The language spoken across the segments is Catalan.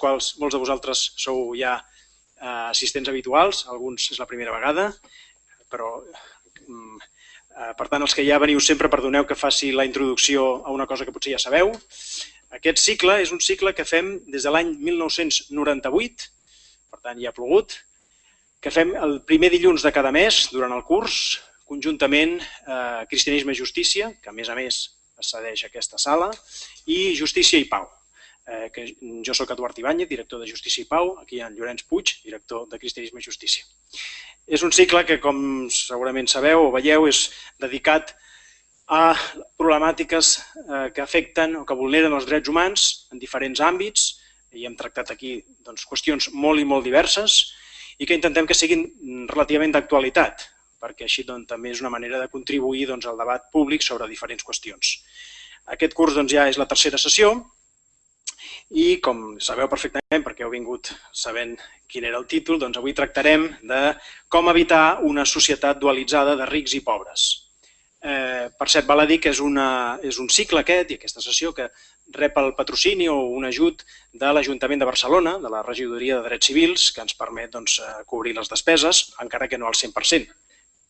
quals molts de vosaltres sou ja eh, assistents habituals, alguns és la primera vegada, però mm, eh, per tant els que ja veniu sempre perdoneu que faci la introducció a una cosa que potser ja sabeu. Aquest cicle és un cicle que fem des de l'any 1998, per tant ja ha plogut, que fem el primer dilluns de cada mes durant el curs, conjuntament eh, Cristianisme i Justícia, que a més a més accedeix a aquesta sala, i Justícia i Pau. Eh, que jo sóc Eduard Ibáñez, director de Justícia i Pau, aquí hi ha en Llorenç Puig, director de Cristianisme i Justícia. És un cicle que, com segurament sabeu o veieu, és dedicat a problemàtiques eh, que afecten o que vulneren els drets humans en diferents àmbits, i hem tractat aquí doncs, qüestions molt i molt diverses, i que intentem que siguin relativament d'actualitat, perquè així doncs, també és una manera de contribuir doncs, al debat públic sobre diferents qüestions. Aquest curs doncs, ja és la tercera sessió i, com sabeu perfectament, perquè heu vingut sabent quin era el títol, doncs avui tractarem de com evitar una societat dualitzada de rics i pobres. Eh, per cert, val a dir que és, una, és un cicle aquest i aquesta sessió que rep el patrocini o un ajut de l'Ajuntament de Barcelona, de la Regidoria de Drets Civils, que ens permet doncs, eh, cobrir les despeses, encara que no al 100%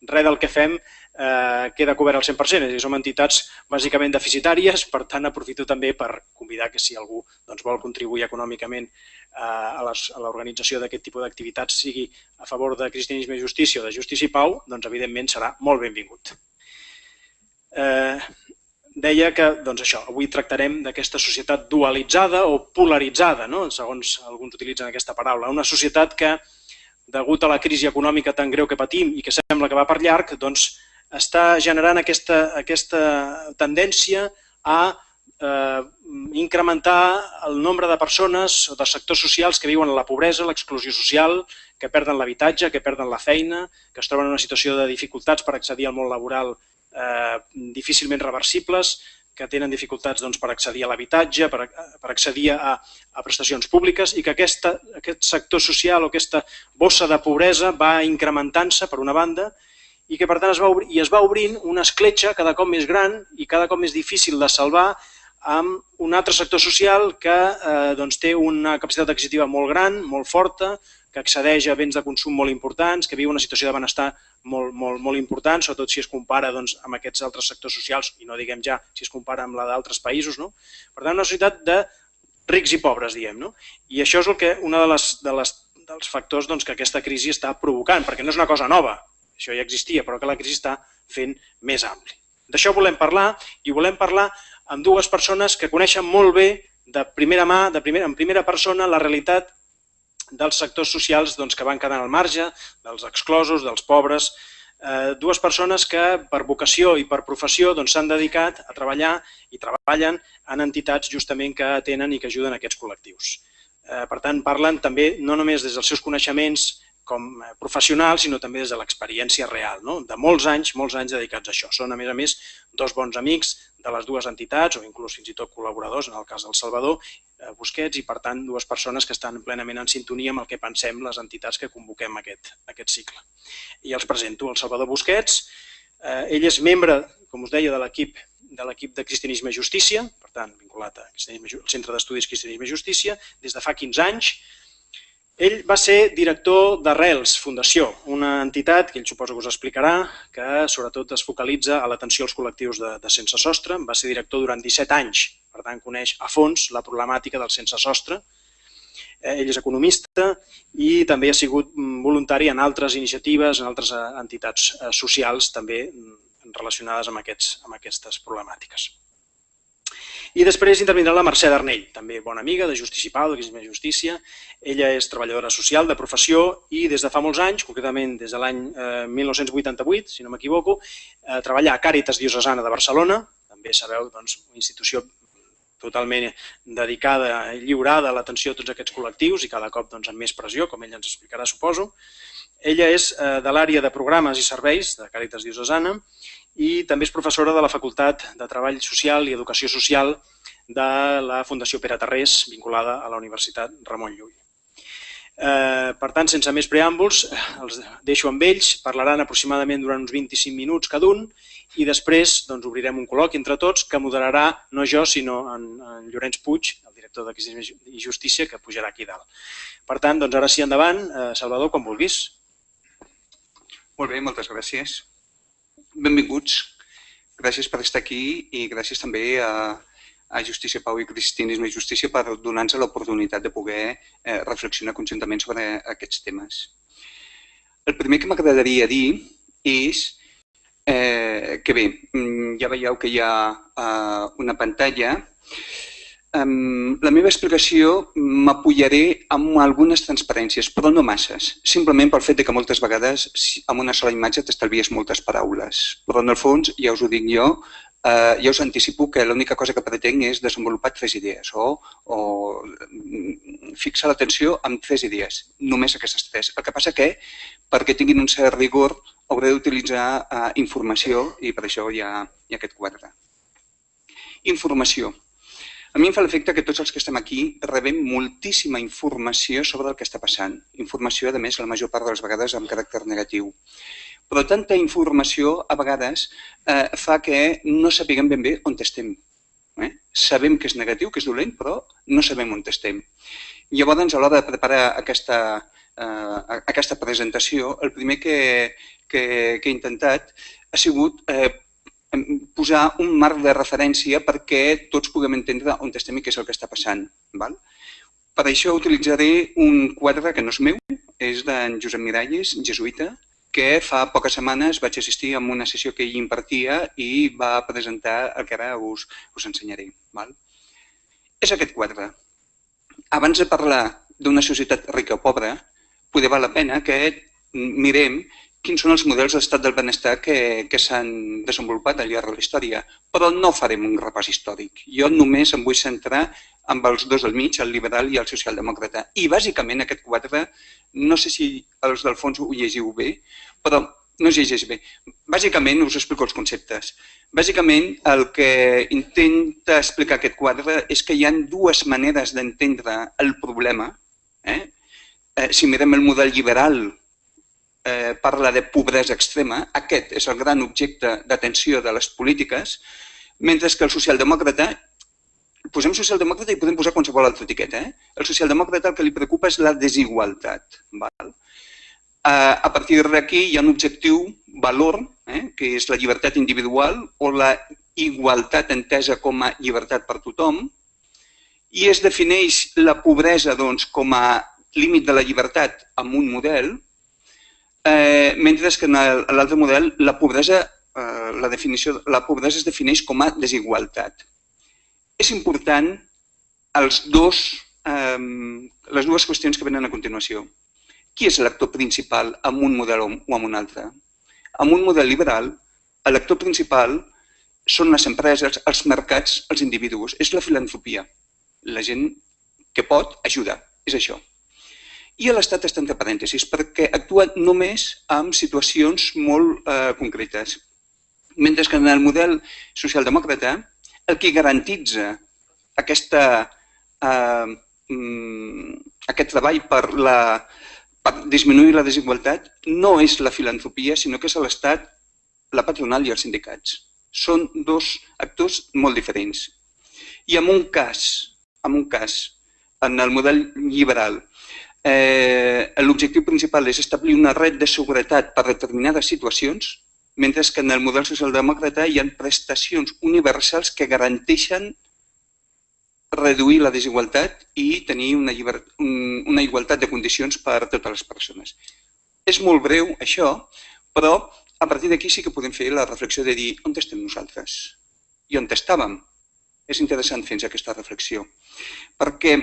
res del que fem eh, queda cobert al 100%, és dir, som entitats bàsicament deficitàries, per tant aprofito també per convidar que si algú doncs, vol contribuir econòmicament eh, a l'organització d'aquest tipus d'activitats, sigui a favor de cristianisme i justícia o de justícia i pau, doncs evidentment serà molt benvingut. Eh, deia que doncs això, avui tractarem d'aquesta societat dualitzada o polaritzada, no? segons alguns utilitzen aquesta paraula, una societat que degut a la crisi econòmica tan greu que patim i que sembla que va per llarg, doncs està generant aquesta, aquesta tendència a eh, incrementar el nombre de persones o de sectors socials que viuen en la pobresa, l'exclusió social, que perden l'habitatge, que perden la feina, que es troben en una situació de dificultats per accedir al món laboral eh, difícilment reversibles, que tenen dificultats doncs, per accedir a l'habitatge, per, per accedir a, a prestacions públiques i que aquesta, aquest sector social o aquesta bossa de pobresa va incrementant-se per una banda i que per tant es va, obrir, i es va obrint una escletxa cada cop més gran i cada cop més difícil de salvar amb un altre sector social que eh, doncs, té una capacitat adquisitiva molt gran, molt forta, que accedeix a béns de consum molt importants, que viu una situació de benestar molt, molt, molt important, sobretot si es compara doncs, amb aquests altres sectors socials, i no diguem ja si es compara amb la d'altres països. No? Per tant, una societat de rics i pobres, diem. No? I això és el que una de les, de les, dels factors doncs, que aquesta crisi està provocant, perquè no és una cosa nova, això ja existia, però que la crisi està fent més ampli. D'això volem parlar i volem parlar amb dues persones que coneixen molt bé de primera mà, de primera, en primera persona, la realitat dels sectors socials doncs, que van quedant al marge, dels exclosos, dels pobres, eh, dues persones que per vocació i per professió doncs, s'han doncs, dedicat a treballar i treballen en entitats justament que atenen i que ajuden aquests col·lectius. Eh, per tant, parlen també no només des dels seus coneixements com a professional, sinó també des de l'experiència real, no? de molts anys, molts anys dedicats a això. Són, a més a més, dos bons amics de les dues entitats, o inclús fins i tot col·laboradors, en el cas del Salvador, eh, Busquets, i per tant dues persones que estan plenament en sintonia amb el que pensem les entitats que convoquem aquest, aquest cicle. I els presento. El Salvador Busquets, eh, ell és membre, com us deia, de l'equip de l'equip de Cristianisme i Justícia, per tant, vinculat al Centre d'Estudis Cristianisme i Justícia, des de fa 15 anys, ell va ser director d'Arrels Fundació, una entitat que ell suposo que us explicarà, que sobretot es focalitza a l'atenció als col·lectius de, de sense sostre. Va ser director durant 17 anys, per tant coneix a fons la problemàtica del sense sostre. Eh, ell és economista i també ha sigut mm, voluntari en altres iniciatives, en altres eh, entitats eh, socials també mm, relacionades amb, aquests, amb aquestes problemàtiques. I després intervindrà la Mercè Darnell, també bona amiga de Pau, de Crisma Justícia. Ella és treballadora social de professió i des de fa molts anys, concretament des de l'any eh, 1988, si no m'equivoco, eh, treballa a Càritas Diocesana de Barcelona, també sabeu, doncs, una institució totalment dedicada i lliurada a l'atenció a tots aquests col·lectius i cada cop doncs, amb més pressió, com ella ens explicarà, suposo. Ella és eh, de l'àrea de programes i serveis de Càritas Diocesana i també és professora de la Facultat de Treball Social i Educació Social de la Fundació Pere Tarrés, vinculada a la Universitat Ramon Llull. Eh, per tant, sense més preàmbuls, els deixo amb ells, parlaran aproximadament durant uns 25 minuts cada un i després doncs, obrirem un col·loqui entre tots que moderarà no jo, sinó en, en Llorenç Puig, el director tota aquesta injustícia que pujarà aquí dalt. Per tant, doncs ara sí endavant, eh, Salvador, com vulguis. Molt bé, moltes gràcies. Benvinguts. Gràcies per estar aquí i gràcies també a, a Justícia Pau i Cristianisme i Justícia per donar-nos l'oportunitat de poder eh, reflexionar conjuntament sobre aquests temes. El primer que m'agradaria dir és eh, que bé, mm, ja veieu que hi ha eh, una pantalla. La meva explicació m'apoyaré amb algunes transparències, però no masses. Simplement pel fet de que moltes vegades amb una sola imatge t'estalvies moltes paraules. Però en el fons, ja us ho dic jo, eh, ja us anticipo que l'única cosa que pretenc és desenvolupar tres idees o, o fixar l'atenció en tres idees, només aquestes tres. El que passa que, perquè tinguin un cert rigor, hauré d'utilitzar eh, informació i per això hi ha, hi ha aquest quadre. Informació. A mi em fa l'efecte que tots els que estem aquí rebem moltíssima informació sobre el que està passant. Informació, a més, la major part de les vegades amb caràcter negatiu. Però tanta informació, a vegades, eh, fa que no sapiguem ben bé on estem. Eh? Sabem que és negatiu, que és dolent, però no sabem on estem. Llavors, a l'hora de preparar aquesta, eh, aquesta presentació, el primer que, que, que he intentat ha sigut eh, posar un marc de referència perquè tots puguem entendre on estem i què és el que està passant. Val? Per això utilitzaré un quadre que no és meu, és d'en Josep Miralles, jesuïta, que fa poques setmanes vaig assistir a una sessió que ell impartia i va presentar el que ara us, us ensenyaré. Val? És aquest quadre. Abans de parlar d'una societat rica o pobra, poder val la pena que mirem quins són els models d'estat del benestar que, que s'han desenvolupat al llarg de la història, però no farem un repàs històric. Jo només em vull centrar amb els dos del mig, el liberal i el socialdemòcrata. I bàsicament aquest quadre, no sé si els del fons ho llegiu bé, però no es llegeix bé. Bàsicament us explico els conceptes. Bàsicament el que intenta explicar aquest quadre és que hi ha dues maneres d'entendre el problema. Eh? Eh, si mirem el model liberal eh, parla de pobresa extrema, aquest és el gran objecte d'atenció de les polítiques, mentre que el socialdemòcrata, posem socialdemòcrata i podem posar qualsevol altra etiqueta, eh? el socialdemòcrata el que li preocupa és la desigualtat. Val? Eh, a partir d'aquí hi ha un objectiu, valor, eh? que és la llibertat individual o la igualtat entesa com a llibertat per tothom, i es defineix la pobresa doncs, com a límit de la llibertat amb un model, Eh, mentre que en l'altre model la pobresa, eh, la, definició, la pobresa es defineix com a desigualtat. És important els dos, eh, les dues qüestions que venen a continuació. Qui és l'actor principal en un model o en un altre? En un model liberal, l'actor principal són les empreses, els mercats, els individus. És la filantropia. La gent que pot ajudar. És això. I l'Estat està entre parèntesis perquè actua només en situacions molt eh, concretes. Mentre que en el model socialdemòcrata el que garantitza aquesta, eh, mm, aquest treball per, la, per disminuir la desigualtat no és la filantropia, sinó que és l'Estat, la patronal i els sindicats. Són dos actors molt diferents. I en un cas, en un cas, en el model liberal, eh, l'objectiu principal és establir una red de seguretat per determinades situacions, mentre que en el model socialdemòcrata hi ha prestacions universals que garanteixen reduir la desigualtat i tenir una, una igualtat de condicions per a totes les persones. És molt breu això, però a partir d'aquí sí que podem fer la reflexió de dir on estem nosaltres i on estàvem. És interessant fer aquesta reflexió, perquè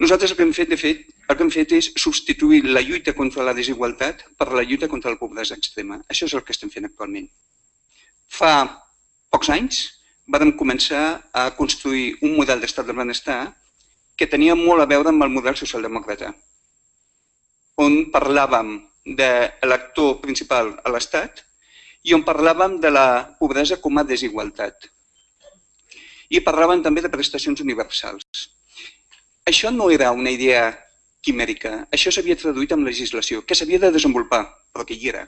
nosaltres el que hem fet, de fet, el que hem fet és substituir la lluita contra la desigualtat per la lluita contra la pobresa extrema. Això és el que estem fent actualment. Fa pocs anys vam començar a construir un model d'estat del benestar que tenia molt a veure amb el model socialdemòcrata, on parlàvem de l'actor principal a l'Estat i on parlàvem de la pobresa com a desigualtat. I parlàvem també de prestacions universals. Això no era una idea quimèrica, això s'havia traduït en legislació, que s'havia de desenvolupar, però que hi era.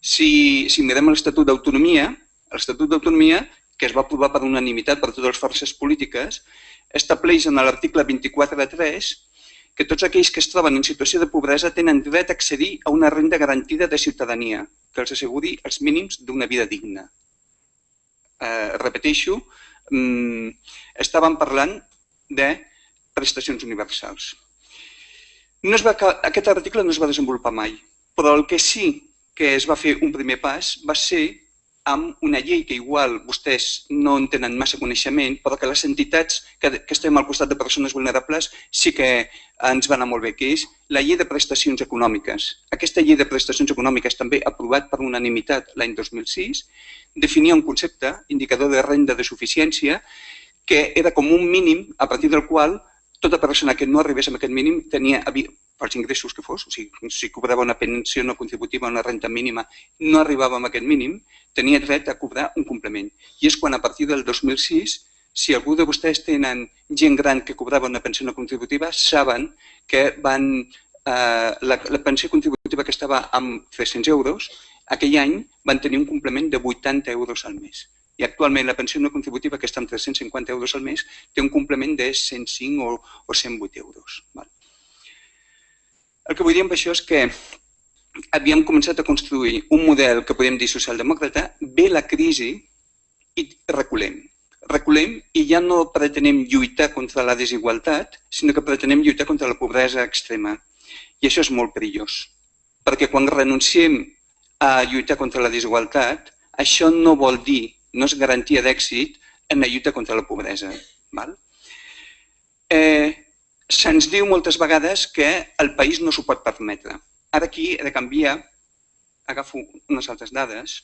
Si, si mirem l'Estatut d'Autonomia, l'Estatut d'Autonomia que es va aprovar per unanimitat per totes les forces polítiques, estableix en l'article 24 de 3 que tots aquells que es troben en situació de pobresa tenen dret a accedir a una renda garantida de ciutadania que els asseguri els mínims d'una vida digna. Eh, repeteixo, mm, estàvem parlant de prestacions universals. No es va, aquest article no es va desenvolupar mai, però el que sí que es va fer un primer pas va ser amb una llei que igual vostès no en tenen massa coneixement, però que les entitats que, que estem al costat de persones vulnerables sí que ens va anar molt bé, que és la llei de prestacions econòmiques. Aquesta llei de prestacions econòmiques, també aprovat per unanimitat l'any 2006, definia un concepte, indicador de renda de suficiència, que era com un mínim a partir del qual tota persona que no arribés a aquest mínim tenia, pels ingressos que fos, o sigui, si cobrava una pensió no contributiva, una renta mínima, no arribava a aquest mínim, tenia dret a cobrar un complement. I és quan a partir del 2006, si algú de vostès tenen gent gran que cobrava una pensió no contributiva, saben que van, eh, la, la pensió contributiva que estava amb 300 euros, aquell any van tenir un complement de 80 euros al mes i actualment la pensió no contributiva, que està amb 350 euros al mes, té un complement de 105 o, o 108 euros. Val? El que vull dir amb això és que havíem començat a construir un model que podem dir socialdemòcrata, ve la crisi i reculem. Reculem i ja no pretenem lluitar contra la desigualtat, sinó que pretenem lluitar contra la pobresa extrema. I això és molt perillós, perquè quan renunciem a lluitar contra la desigualtat, això no vol dir no és garantia d'èxit en la lluita contra la pobresa. Val? Eh, Se'ns diu moltes vegades que el país no s'ho pot permetre. Ara aquí he de canviar, agafo unes altres dades,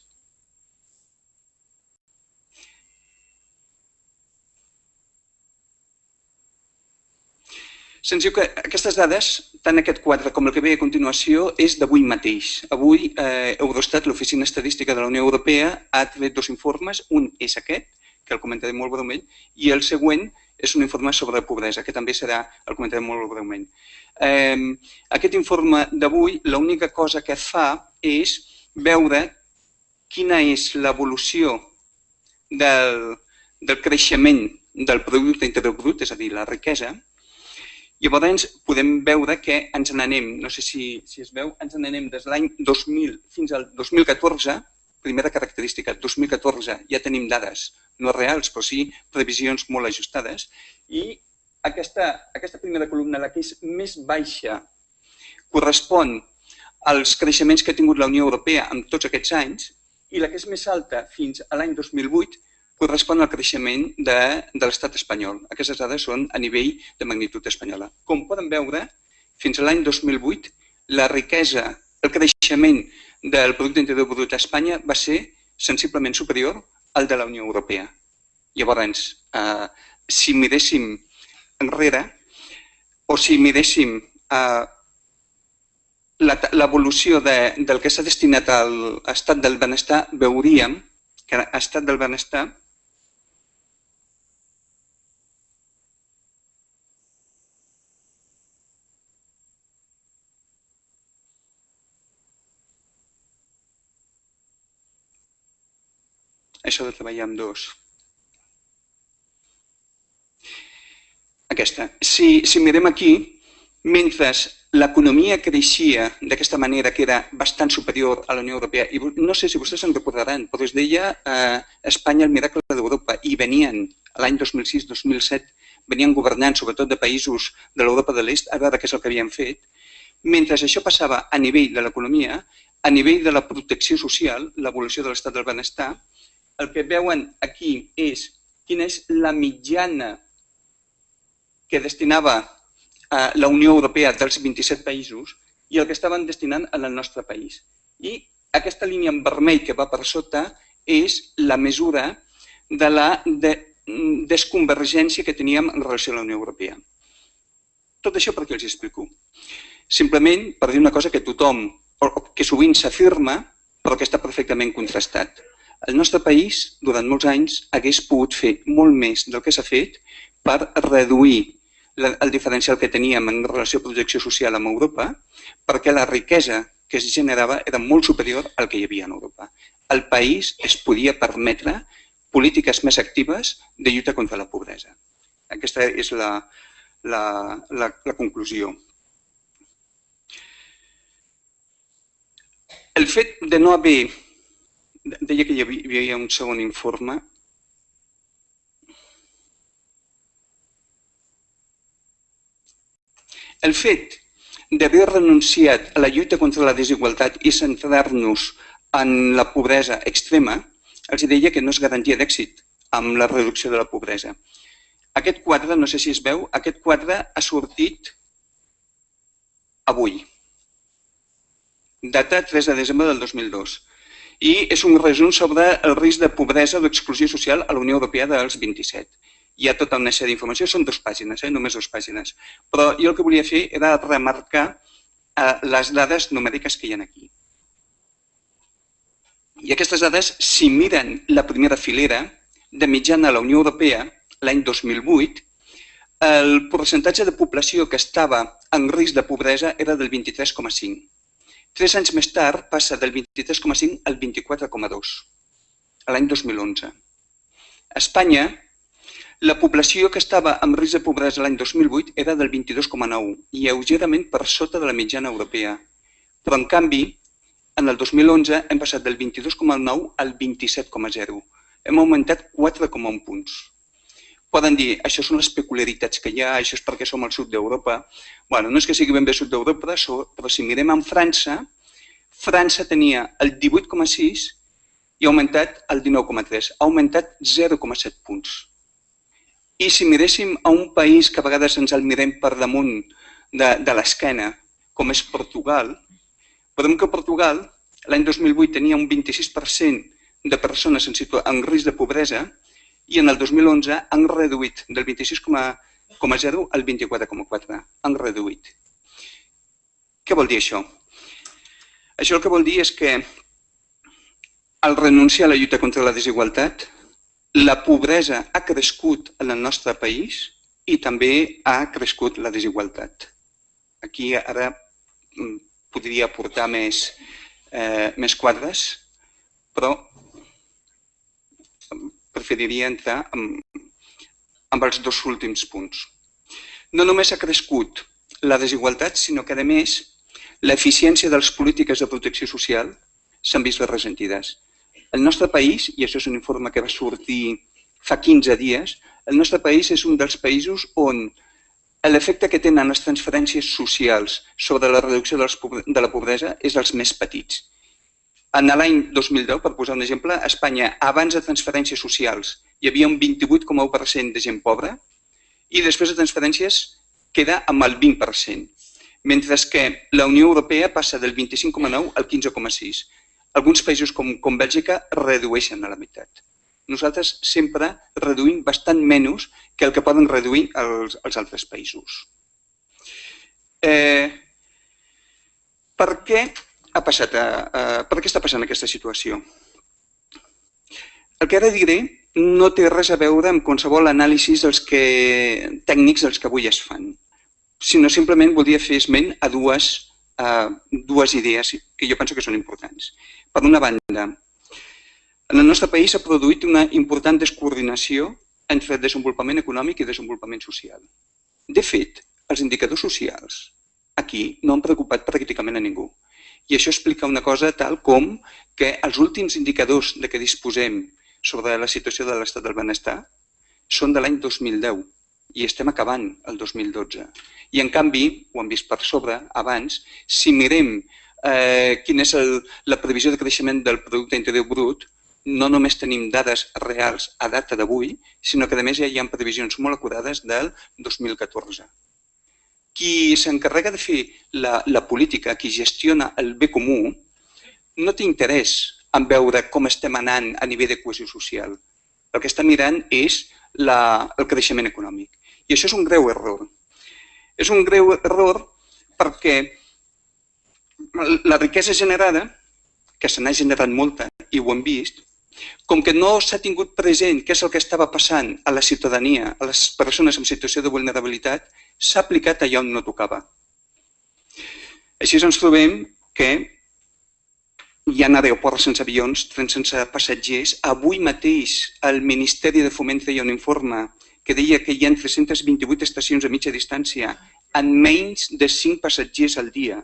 Se'ns diu que aquestes dades, tant aquest quadre com el que ve a continuació, és d'avui mateix. Avui eh, Eurostat, l'Oficina Estadística de la Unió Europea, ha tret dos informes. Un és aquest, que el comentaré molt breument, i el següent és un informe sobre pobresa, que també serà, el comentaré molt breument. Eh, aquest informe d'avui, l'única cosa que fa és veure quina és l'evolució del, del creixement del producte interior brut, és a dir, la riquesa, Llavors podem veure que ens n'anem, no sé si, si es veu, ens n'anem des de l'any 2000 fins al 2014, primera característica, 2014 ja tenim dades, no reals, però sí previsions molt ajustades, i aquesta, aquesta primera columna, la que és més baixa, correspon als creixements que ha tingut la Unió Europea en tots aquests anys, i la que és més alta fins a l'any 2008 correspon al creixement de, de l'estat espanyol. Aquestes dades són a nivell de magnitud espanyola. Com poden veure, fins a l'any 2008, la riquesa, el creixement del producte interior brut a Espanya va ser sensiblement superior al de la Unió Europea. Llavors, eh, si miréssim enrere, o si miréssim eh, l'evolució de, del que s'ha destinat al estat del benestar, veuríem que l'estat del benestar això de treballar amb dos. Aquesta. Si, si mirem aquí, mentre l'economia creixia d'aquesta manera que era bastant superior a la Unió Europea, i no sé si vostès se'n recordaran, però es deia eh, Espanya el miracle d'Europa, i venien l'any 2006-2007, venien governant sobretot de països de l'Europa de l'Est a veure què és el que havien fet. Mentre això passava a nivell de l'economia, a nivell de la protecció social, l'evolució de l'estat del benestar, el que veuen aquí és quina és la mitjana que destinava eh, la Unió Europea dels 27 països i el que estaven destinant el nostre país. I aquesta línia en vermell que va per sota és la mesura de la de, desconvergència que teníem en relació a la Unió Europea. Tot això per què els explico? Simplement per dir una cosa que tothom, que sovint s'afirma, però que està perfectament contrastat. El nostre país, durant molts anys, hagués pogut fer molt més del que s'ha fet per reduir el diferencial que teníem en relació a projecció social amb Europa, perquè la riquesa que es generava era molt superior al que hi havia en Europa. El país es podia permetre polítiques més actives de lluita contra la pobresa. Aquesta és la, la, la, la conclusió. El fet de no haver... Deia que hi havia un segon informe. El fet d'haver renunciat a la lluita contra la desigualtat i centrar-nos en la pobresa extrema, els deia que no és garantia d'èxit amb la reducció de la pobresa. Aquest quadre, no sé si es veu, aquest quadre ha sortit avui, data 3 de desembre del 2002, i és un resum sobre el risc de pobresa o d'exclusió social a la Unió Europea dels 27. Hi ha tota una sèrie d'informació, són dues pàgines, eh? només dues pàgines. Però jo el que volia fer era remarcar eh, les dades numèriques que hi ha aquí. I aquestes dades, si miren la primera filera, de mitjana a la Unió Europea, l'any 2008, el percentatge de població que estava en risc de pobresa era del 23,5. Tres anys més tard passa del 23,5 al 24,2, l'any 2011. A Espanya, la població que estava en risc de pobresa l'any 2008 era del 22,9, lleugerament per sota de la mitjana europea. Però, en canvi, en el 2011 hem passat del 22,9 al 27,0. Hem augmentat 4,1 punts poden dir, això són les peculiaritats que hi ha, això és perquè som al sud d'Europa. bueno, no és que sigui ben bé sud d'Europa, però si mirem en França, França tenia el 18,6 i ha augmentat el 19,3. Ha augmentat 0,7 punts. I si miréssim a un país que a vegades ens el mirem per damunt de, de l'esquena, com és Portugal, podem que Portugal l'any 2008 tenia un 26% de persones en, en risc de pobresa i en el 2011 han reduït del 26,0 al 24,4. Han reduït. Què vol dir això? Això el que vol dir és que al renunciar a la lluita contra la desigualtat, la pobresa ha crescut en el nostre país i també ha crescut la desigualtat. Aquí ara mm, podria aportar més, eh, més quadres, però preferiria entrar amb, amb els dos últims punts. No només ha crescut la desigualtat, sinó que, a més, l'eficiència de les polítiques de protecció social s'han vist ressentides. El nostre país, i això és un informe que va sortir fa 15 dies, el nostre país és un dels països on l'efecte que tenen les transferències socials sobre la reducció de la pobresa és els més petits. En l'any 2010, per posar un exemple, a Espanya, abans de transferències socials, hi havia un 28,1% de gent pobra i després de transferències queda amb el 20%, mentre que la Unió Europea passa del 25,9 al 15,6. Alguns països com, com Bèlgica redueixen a la meitat. Nosaltres sempre reduïm bastant menys que el que poden reduir els, els altres països. Eh, per què ha passat? A, a, per què està passant aquesta situació? El que ara diré no té res a veure amb qualsevol anàlisi dels que, tècnics dels que avui es fan, sinó simplement voldria fer esment a dues, a dues idees que jo penso que són importants. Per una banda, en el nostre país s'ha produït una important descoordinació entre desenvolupament econòmic i desenvolupament social. De fet, els indicadors socials aquí no han preocupat pràcticament a ningú. I això explica una cosa tal com que els últims indicadors de què disposem sobre la situació de l'estat del benestar són de l'any 2010 i estem acabant el 2012. I en canvi, ho hem vist per sobre abans, si mirem eh, quina és el, la previsió de creixement del producte interior brut, no només tenim dades reals a data d'avui, sinó que a més ja hi ha previsions molt acurades del 2014 qui s'encarrega de fer la, la política, qui gestiona el bé comú, no té interès en veure com estem anant a nivell de cohesió social. El que està mirant és la, el creixement econòmic. I això és un greu error. És un greu error perquè la riquesa generada, que se n'ha generat molta i ho hem vist, com que no s'ha tingut present què és el que estava passant a la ciutadania, a les persones en situació de vulnerabilitat, s'ha aplicat allà on no tocava. Així ens trobem que hi ha aeroports sense avions, trens sense passatgers. Avui mateix el Ministeri de Foment feia un informe que deia que hi ha 328 estacions a mitja distància en menys de 5 passatgers al dia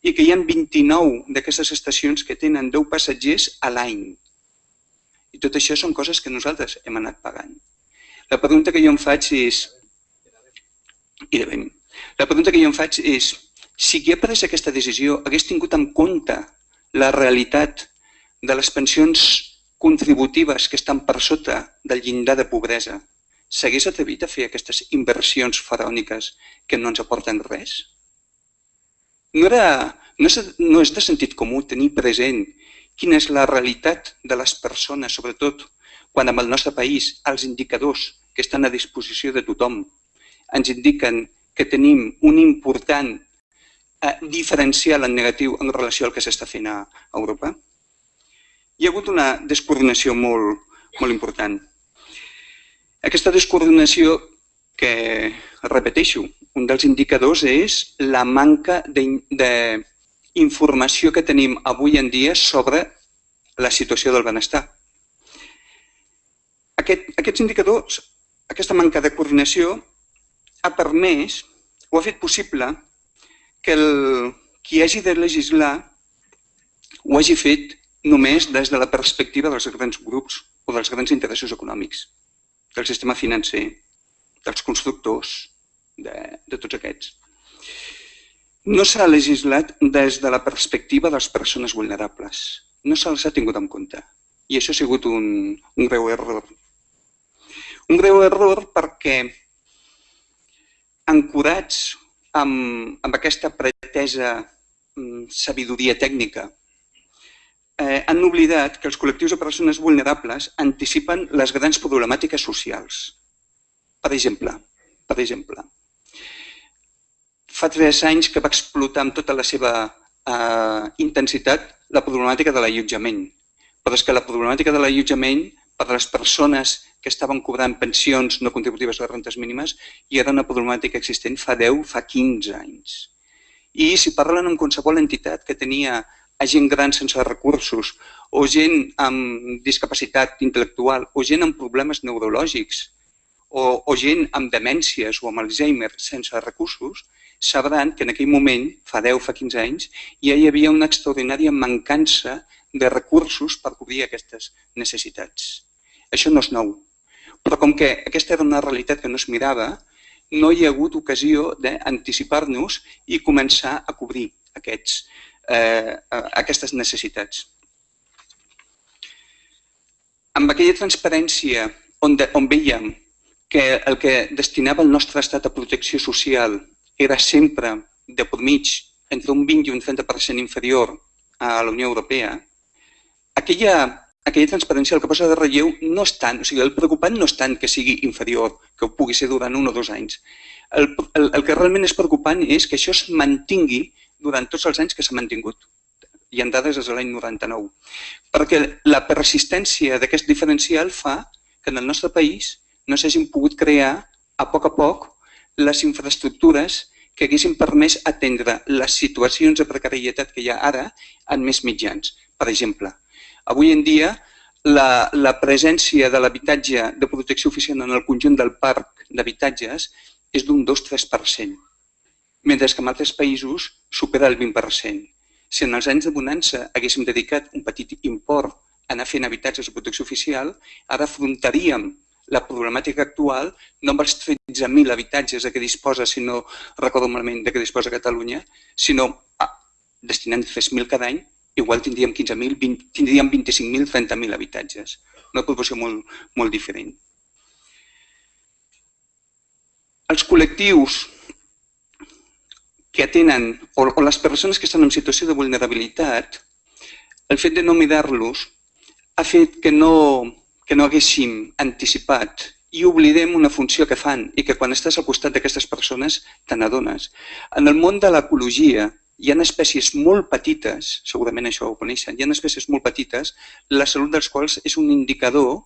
i que hi ha 29 d'aquestes estacions que tenen 10 passatgers a l'any. I tot això són coses que nosaltres hem anat pagant. La pregunta que jo em faig és... I de La pregunta que jo em faig és si qui ha pres aquesta decisió hagués tingut en compte la realitat de les pensions contributives que estan per sota del llindar de pobresa, s'hagués atrevit a fer aquestes inversions faraòniques que no ens aporten res? No, era, no, és, no és de sentit comú tenir present quina és la realitat de les persones, sobretot quan en el nostre país els indicadors que estan a disposició de tothom ens indiquen que tenim un important eh, diferencial en negatiu en relació al que s'està fent a Europa? Hi ha hagut una descoordinació molt, molt important. Aquesta descoordinació que, repeteixo, un dels indicadors és la manca d'informació que tenim avui en dia sobre la situació del benestar. Aquest, aquests indicadors, aquesta manca de coordinació ha permès o ha fet possible que el, qui hagi de legislar ho hagi fet només des de la perspectiva dels grans grups o dels grans interessos econòmics, del sistema financer, dels constructors, de, de tots aquests. No s'ha legislat des de la perspectiva de les persones vulnerables. No se'ls ha tingut en compte. I això ha sigut un, un greu error. Un greu error perquè ancorats amb, amb aquesta pretesa mm, sabidoria tècnica, eh, han oblidat que els col·lectius de persones vulnerables anticipen les grans problemàtiques socials. Per exemple, per exemple, fa tres anys que va explotar amb tota la seva eh, intensitat la problemàtica de l'allotjament. Però és que la problemàtica de l'allotjament per a les persones que estaven cobrant pensions no contributives de rentes mínimes i era una problemàtica existent fa 10, fa 15 anys. I si parlen amb qualsevol entitat que tenia a gent gran sense recursos o gent amb discapacitat intel·lectual o gent amb problemes neurològics o, o gent amb demències o amb Alzheimer sense recursos, sabran que en aquell moment, fa 10, fa 15 anys, ja hi havia una extraordinària mancança de recursos per cobrir aquestes necessitats. Això no és nou. Però com que aquesta era una realitat que no es mirava, no hi ha hagut ocasió d'anticipar-nos i començar a cobrir aquests, eh, aquestes necessitats. Amb aquella transparència on, de, on veiem que el que destinava el nostre estat a protecció social era sempre de por mig entre un 20 i un 30% inferior a la Unió Europea, aquella aquella transparència el que posa de relleu no és tant, o sigui, el preocupant no és tant que sigui inferior, que ho pugui ser durant un o dos anys. El, el, el que realment és preocupant és que això es mantingui durant tots els anys que s'ha mantingut. Hi ha dades des de l'any 99. Perquè la persistència d'aquest diferencial fa que en el nostre país no s'hagin pogut crear a poc a poc les infraestructures que haguessin permès atendre les situacions de precarietat que hi ha ara en més mitjans. Per exemple, Avui en dia, la, la presència de l'habitatge de protecció oficial en el conjunt del parc d'habitatges és d'un 2-3%, mentre que en altres països supera el 20%. Si en els anys de bonança haguéssim dedicat un petit import a anar fent habitatges de protecció oficial, ara afrontaríem la problemàtica actual no amb els 13.000 habitatges de què disposa, si no recordo malament, de què disposa Catalunya, sinó destinant 3.000 cada any igual tindríem 15.000, tindríem 25.000, 30.000 habitatges. Una proporció molt, molt diferent. Els col·lectius que atenen, o, o les persones que estan en situació de vulnerabilitat, el fet de no mirar-los ha fet que no, que no haguéssim anticipat i oblidem una funció que fan i que quan estàs al costat d'aquestes persones te n'adones. En el món de l'ecologia, hi ha espècies molt petites, segurament això ho coneixen, hi ha espècies molt petites, la salut dels quals és un indicador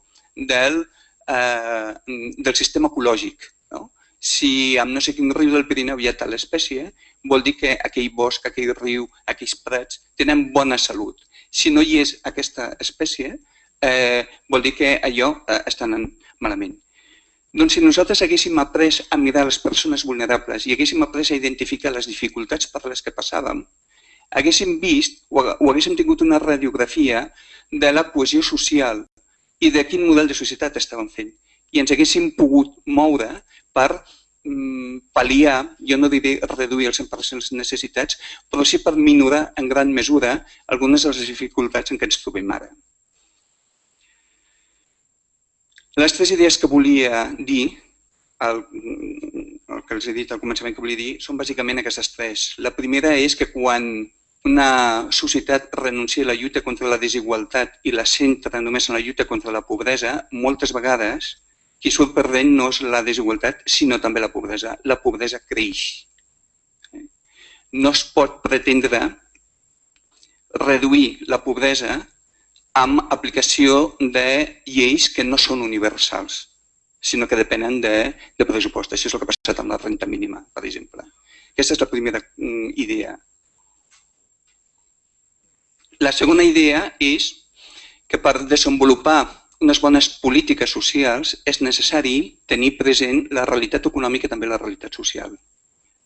del, eh, del sistema ecològic. No? Si amb no sé quin riu del Pirineu hi ha tal espècie, vol dir que aquell bosc, aquell riu, aquells prats tenen bona salut. Si no hi és aquesta espècie, eh, vol dir que allò eh, estan malament. Doncs si nosaltres haguéssim après a mirar les persones vulnerables i haguéssim après a identificar les dificultats per les que passàvem, haguéssim vist o, o haguéssim tingut una radiografia de la cohesió social i de quin model de societat estàvem fent. I ens haguéssim pogut moure per mm, pal·liar, jo no diré reduir el 100% les necessitats, però sí per minorar en gran mesura algunes de les dificultats en què ens trobem ara. Les tres idees que volia dir, el, el que els he dit al començament que volia dir, són bàsicament aquestes tres. La primera és que quan una societat renuncia a la lluita contra la desigualtat i la centra només en la lluita contra la pobresa, moltes vegades qui surt perdent no és la desigualtat, sinó també la pobresa. La pobresa creix. No es pot pretendre reduir la pobresa amb aplicació de lleis que no són universals, sinó que depenen de, de pressupost. Això és el que ha passat amb la renta mínima, per exemple. Aquesta és la primera mm, idea. La segona idea és que per desenvolupar unes bones polítiques socials és necessari tenir present la realitat econòmica i també la realitat social.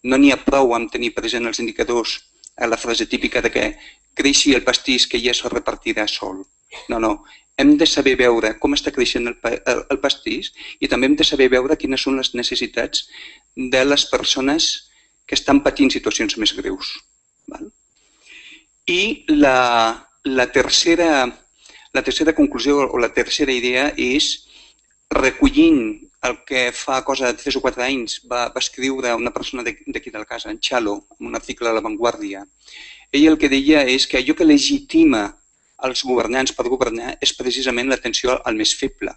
No n'hi ha prou amb tenir present els indicadors a la frase típica de que creixi el pastís que ja es repartirà sol. No, no. Hem de saber veure com està creixent el, el, el pastís i també hem de saber veure quines són les necessitats de les persones que estan patint situacions més greus. Val? I la, la, tercera, la tercera conclusió o la tercera idea és recollint el que fa cosa de 3 o 4 anys va, va escriure una persona d'aquí de la casa, en Chalo, en un article a La Vanguardia. Ell el que deia és que allò que legitima els governants per governar és precisament l'atenció al més feble.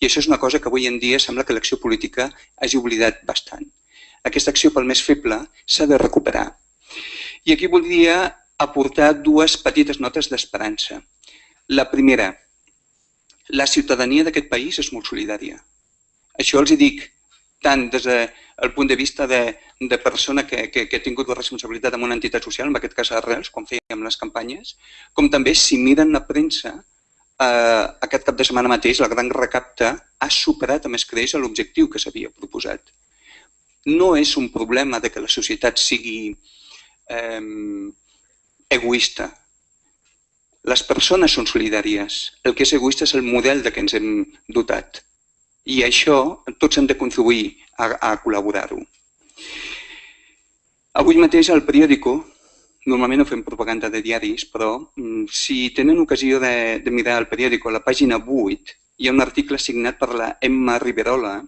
I això és una cosa que avui en dia sembla que l'acció política hagi oblidat bastant. Aquesta acció pel més feble s'ha de recuperar. I aquí voldria aportar dues petites notes d'esperança. La primera, la ciutadania d'aquest país és molt solidària. Això els hi dic tant des del punt de vista de, de persona que, que, que ha tingut la responsabilitat en una entitat social, en aquest cas Arrels, quan fèiem les campanyes, com també si miren la premsa, eh, aquest cap de setmana mateix la gran recapta ha superat a més creix l'objectiu que s'havia proposat. No és un problema de que la societat sigui eh, egoista. Les persones són solidàries. El que és egoista és el model de què ens hem dotat. I això tots hem de contribuir a, a col·laborar-ho. Avui mateix al periòdico, normalment no fem propaganda de diaris, però mm, si tenen ocasió de, de mirar el periòdico, a la pàgina 8, hi ha un article signat per la Emma Riverola,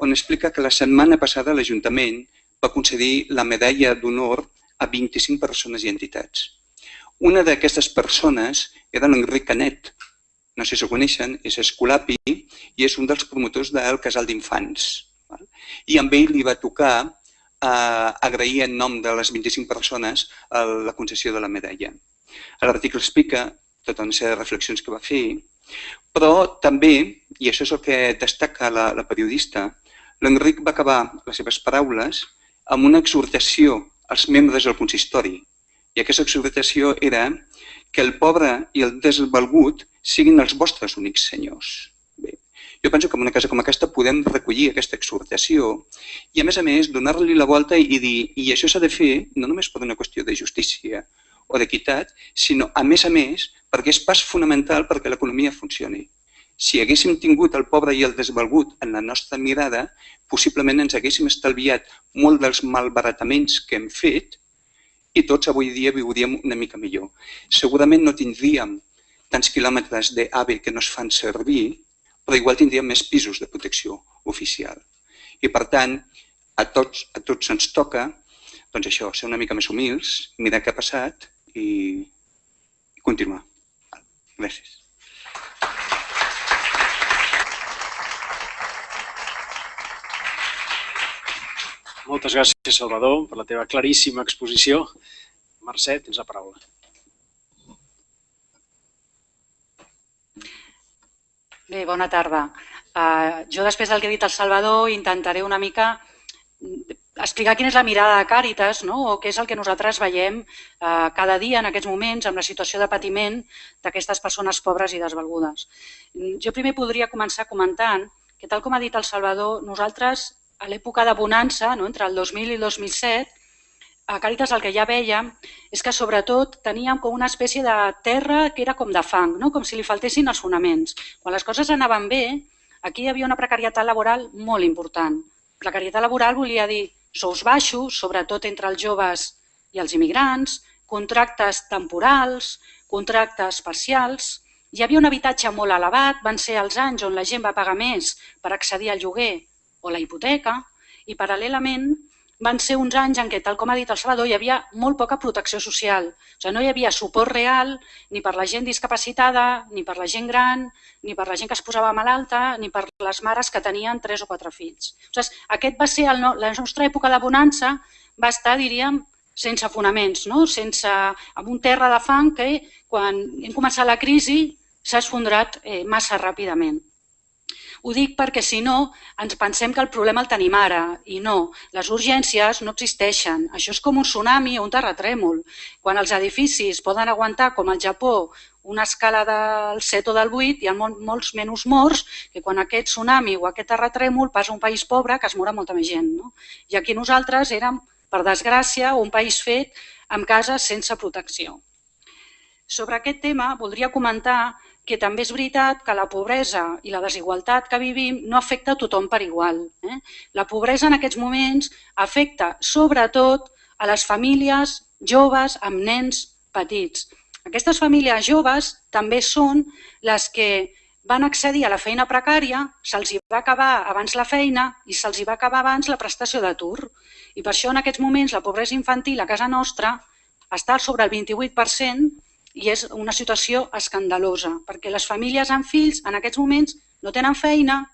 on explica que la setmana passada l'Ajuntament va concedir la medalla d'honor a 25 persones i entitats. Una d'aquestes persones era l'Enric Canet. No sé si ho coneixen, és escolapi i és un dels promotors del casal d'infants. I amb ell li va tocar eh, agrair en nom de les 25 persones la concessió de la medalla. L'article explica tota una sèrie de reflexions que va fer, però també, i això és el que destaca la, la periodista, l'Enric va acabar les seves paraules amb una exhortació als membres del consistori, i aquesta exhortació era que el pobre i el desvalgut siguin els vostres únics senyors. Bé, jo penso que en una casa com aquesta podem recollir aquesta exhortació i, a més a més, donar-li la volta i dir i això s'ha de fer no només per una qüestió de justícia o d'equitat, sinó, a més a més, perquè és pas fonamental perquè l'economia funcioni. Si haguéssim tingut el pobre i el desvalgut en la nostra mirada, possiblement ens haguéssim estalviat molt dels malbarataments que hem fet i tots avui dia viuríem una mica millor. Segurament no tindríem tants quilòmetres d'AVE que no es fan servir, però igual tindríem més pisos de protecció oficial. I per tant, a tots, a tots ens toca doncs això, ser una mica més humils, mirar què ha passat i, i continuar. Gràcies. Moltes gràcies, Salvador, per la teva claríssima exposició. Mercè, tens la paraula. Bé, bona tarda. Uh, jo, després del que ha dit el Salvador, intentaré una mica explicar quina és la mirada de Càritas no? o què és el que nosaltres veiem eh, cada dia en aquests moments amb la situació de patiment d'aquestes persones pobres i desvalgudes. Jo primer podria començar comentant que, tal com ha dit el Salvador, nosaltres a l'època de bonança, no? entre el 2000 i el 2007, a Càritas el que ja veiem és que sobretot teníem com una espècie de terra que era com de fang, no? com si li faltessin els fonaments. Quan les coses anaven bé, aquí hi havia una precarietat laboral molt important. Precarietat laboral volia dir sous baixos, sobretot entre els joves i els immigrants, contractes temporals, contractes parcials. Hi havia un habitatge molt elevat, van ser els anys on la gent va pagar més per accedir al lloguer o la hipoteca, i paral·lelament van ser uns anys en què, tal com ha dit el Salvador, hi havia molt poca protecció social. O sigui, no hi havia suport real ni per la gent discapacitada, ni per la gent gran, ni per la gent que es posava malalta, ni per les mares que tenien tres o quatre fills. O sigui, aquest va ser el, la nostra època de bonança, va estar, diríem, sense fonaments, no? sense, amb un terra de fang que quan hem començat la crisi s'ha esfondrat eh, massa ràpidament. Ho dic perquè si no ens pensem que el problema el tenim ara i no, les urgències no existeixen. Això és com un tsunami o un terratrèmol. Quan els edificis poden aguantar, com al Japó, una escala del 7 o del 8, hi ha molt, molts menys morts que quan aquest tsunami o aquest terratrèmol passa un país pobre que es mora molta més gent. No? I aquí nosaltres érem, per desgràcia, un país fet amb cases sense protecció. Sobre aquest tema voldria comentar que també és veritat que la pobresa i la desigualtat que vivim no afecta a tothom per igual. Eh? La pobresa en aquests moments afecta sobretot a les famílies joves amb nens petits. Aquestes famílies joves també són les que van accedir a la feina precària, se'ls va acabar abans la feina i se'ls va acabar abans la prestació d'atur. I per això en aquests moments la pobresa infantil a casa nostra està sobre el 28% i és una situació escandalosa, perquè les famílies amb fills en aquests moments no tenen feina,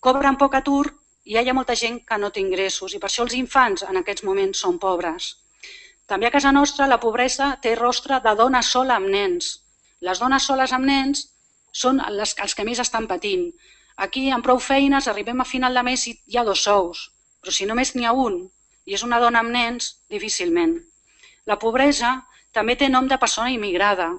cobren poc atur i hi ha molta gent que no té ingressos i per això els infants en aquests moments són pobres. També a casa nostra la pobresa té rostre de dona sola amb nens. Les dones soles amb nens són les, els que més estan patint. Aquí, amb prou feines, arribem a final de mes i hi ha dos sous, però si només n'hi ha un i és una dona amb nens, difícilment. La pobresa també té nom de persona immigrada.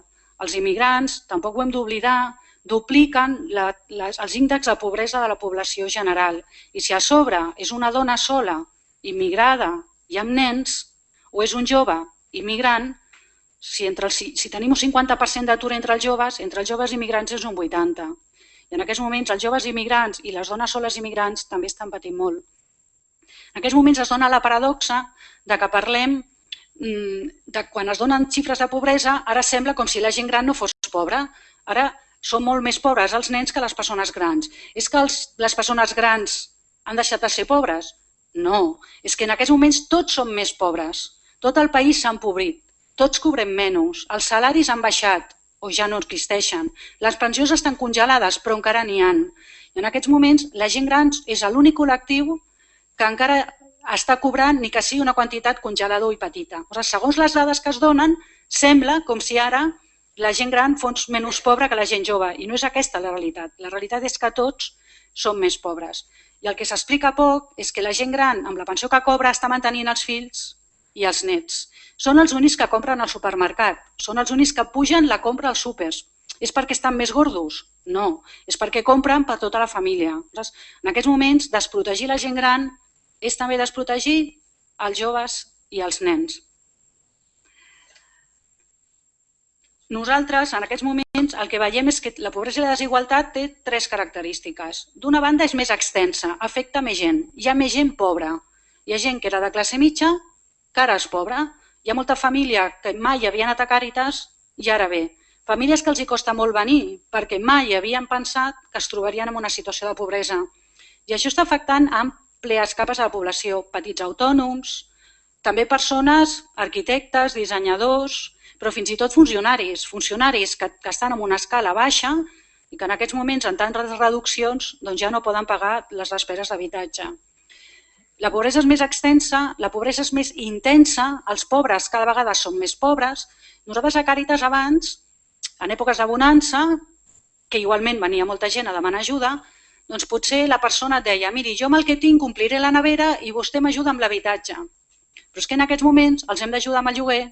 Els immigrants, tampoc ho hem d'oblidar, dupliquen la, les, els índexs de pobresa de la població general. I si a sobre és una dona sola, immigrada i amb nens, o és un jove immigrant, si, entre el, si, tenim un 50% d'atur entre els joves, entre els joves immigrants és un 80%. I en aquests moments els joves immigrants i les dones soles immigrants també estan patint molt. En aquests moments es dona la paradoxa de que parlem de quan es donen xifres de pobresa, ara sembla com si la gent gran no fos pobra. Ara són molt més pobres els nens que les persones grans. És que els, les persones grans han deixat de ser pobres? No, és que en aquests moments tots som més pobres. Tot el país s'ha empobrit. Tots cobrem menys. Els salaris han baixat o ja no existeixen. Les pensions estan congelades, però encara n'hi han. I en aquests moments la gent gran és l'únic col·lectiu que encara està cobrant ni que sigui una quantitat congelador i petita. O sigui, segons les dades que es donen, sembla com si ara la gent gran fos menys pobra que la gent jove. I no és aquesta la realitat. La realitat és que tots som més pobres. I el que s'explica poc és que la gent gran, amb la pensió que cobra, està mantenint els fills i els nets. Són els únics que compren al supermercat. Són els únics que pugen la compra als súpers. És perquè estan més gordos? No. És perquè compren per tota la família. En aquests moments, desprotegir la gent gran és també desprotegir els joves i els nens. Nosaltres, en aquests moments, el que veiem és que la pobresa i la desigualtat té tres característiques. D'una banda, és més extensa, afecta més gent. Hi ha més gent pobra. Hi ha gent que era de classe mitja, que ara és pobra. Hi ha molta família que mai havien anat a Càritas i ara bé. Famílies que els hi costa molt venir perquè mai havien pensat que es trobarien en una situació de pobresa. I això està afectant amb àmplies capes de la població, petits autònoms, també persones, arquitectes, dissenyadors, però fins i tot funcionaris, funcionaris que, que estan en una escala baixa i que en aquests moments, en tantes reduccions, doncs ja no poden pagar les despeses d'habitatge. La pobresa és més extensa, la pobresa és més intensa, els pobres cada vegada són més pobres. Nosaltres a Càritas abans, en èpoques de bonança, que igualment venia molta gent a demanar ajuda, doncs potser la persona et deia miri, jo amb el que tinc compliré la nevera i vostè m'ajuda amb l'habitatge. Però és que en aquests moments els hem d'ajudar amb el lloguer,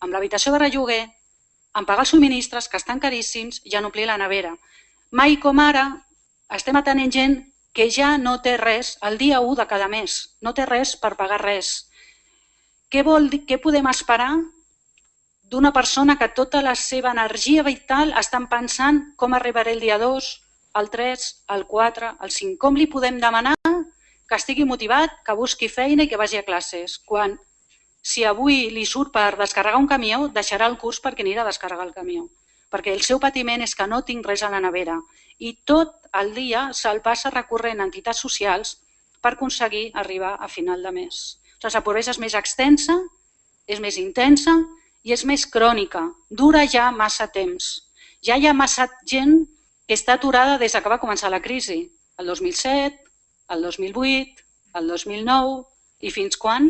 amb l'habitació de relloguer, amb pagar els subministres, que estan caríssims, i en omplir la nevera. Mai com ara estem atenent gent que ja no té res el dia 1 de cada mes, no té res per pagar res. Què, vol què podem esperar d'una persona que tota la seva energia vital estan pensant com arribaré el dia 2, el 3, el 4, el 5. Com li podem demanar que estigui motivat, que busqui feina i que vagi a classes? Quan si avui li surt per descarregar un camió, deixarà el curs perquè anirà a descarregar el camió. Perquè el seu patiment és que no tinc res a la nevera. I tot el dia se'l passa recorrent a entitats socials per aconseguir arribar a final de mes. O sigui, la pobresa és més extensa, és més intensa i és més crònica. Dura ja massa temps. Ja hi ha massa gent està aturada des que va començar la crisi, el 2007, el 2008, el 2009 i fins quan?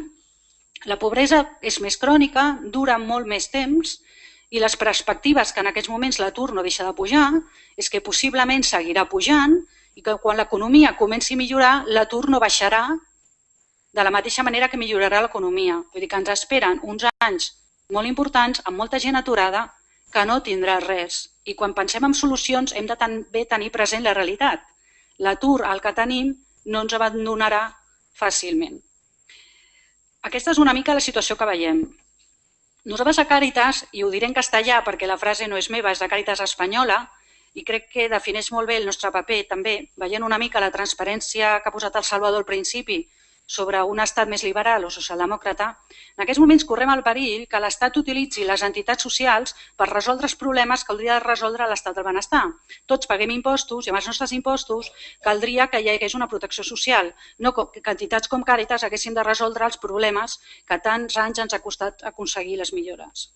La pobresa és més crònica, dura molt més temps i les perspectives que en aquests moments l'atur no deixa de pujar és que possiblement seguirà pujant i que quan l'economia comenci a millorar, l'atur no baixarà de la mateixa manera que millorarà l'economia. Vull dir que ens esperen uns anys molt importants, amb molta gent aturada, que no tindrà res. I quan pensem en solucions hem de també tenir present la realitat. L'atur al que tenim no ens abandonarà fàcilment. Aquesta és una mica la situació que veiem. Nosaltres a Càritas, i ho diré en castellà perquè la frase no és meva, és de Càritas Espanyola, i crec que defineix molt bé el nostre paper també, veient una mica la transparència que ha posat el Salvador al principi sobre un estat més liberal o socialdemòcrata, en aquests moments correm el perill que l'Estat utilitzi les entitats socials per resoldre els problemes que hauria de resoldre l'estat del benestar. Tots paguem impostos i amb els nostres impostos caldria que hi hagués una protecció social, no que entitats com Càritas haguessin de resoldre els problemes que tants anys ens ha costat aconseguir les millores.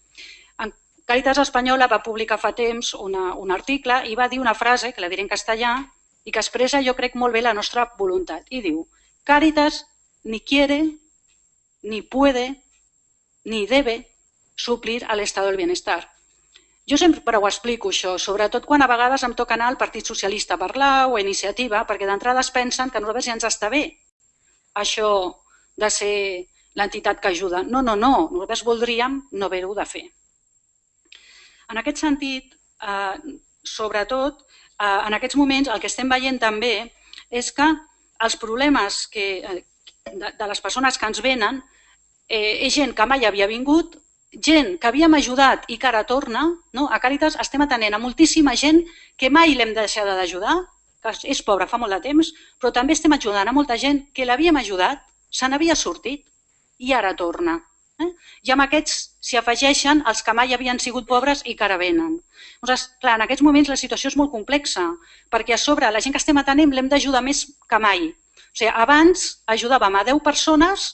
En Càritas Espanyola va publicar fa temps una, un article i va dir una frase, que la diré en castellà, i que expressa jo crec molt bé la nostra voluntat. I diu, Càritas ni quiere, ni puede, ni debe suplir a l'estat del benestar. Jo sempre ho explico, això, sobretot quan a vegades em toca anar al Partit Socialista a parlar o a Iniciativa, perquè d'entrada es pensen que a nosaltres ja ens està bé això de ser l'entitat que ajuda. No, no, no, nosaltres voldríem no haver-ho de fer. En aquest sentit, eh, sobretot, eh, en aquests moments el que estem veient també és que els problemes que, eh, de, de les persones que ens venen eh, és gent que mai havia vingut, gent que havíem ajudat i que ara torna. No? A Càritas estem atenent a moltíssima gent que mai l'hem deixat d'ajudar, que és pobra fa molt de temps, però també estem ajudant a molta gent que l'havíem ajudat, se n'havia sortit i ara torna. Eh? I amb aquests s'hi afegeixen els que mai havien sigut pobres i que ara venen. Llavors, clar, en aquests moments la situació és molt complexa, perquè a sobre la gent que estem atenent l'hem d'ajudar més que mai. O sigui, abans ajudàvem a 10 persones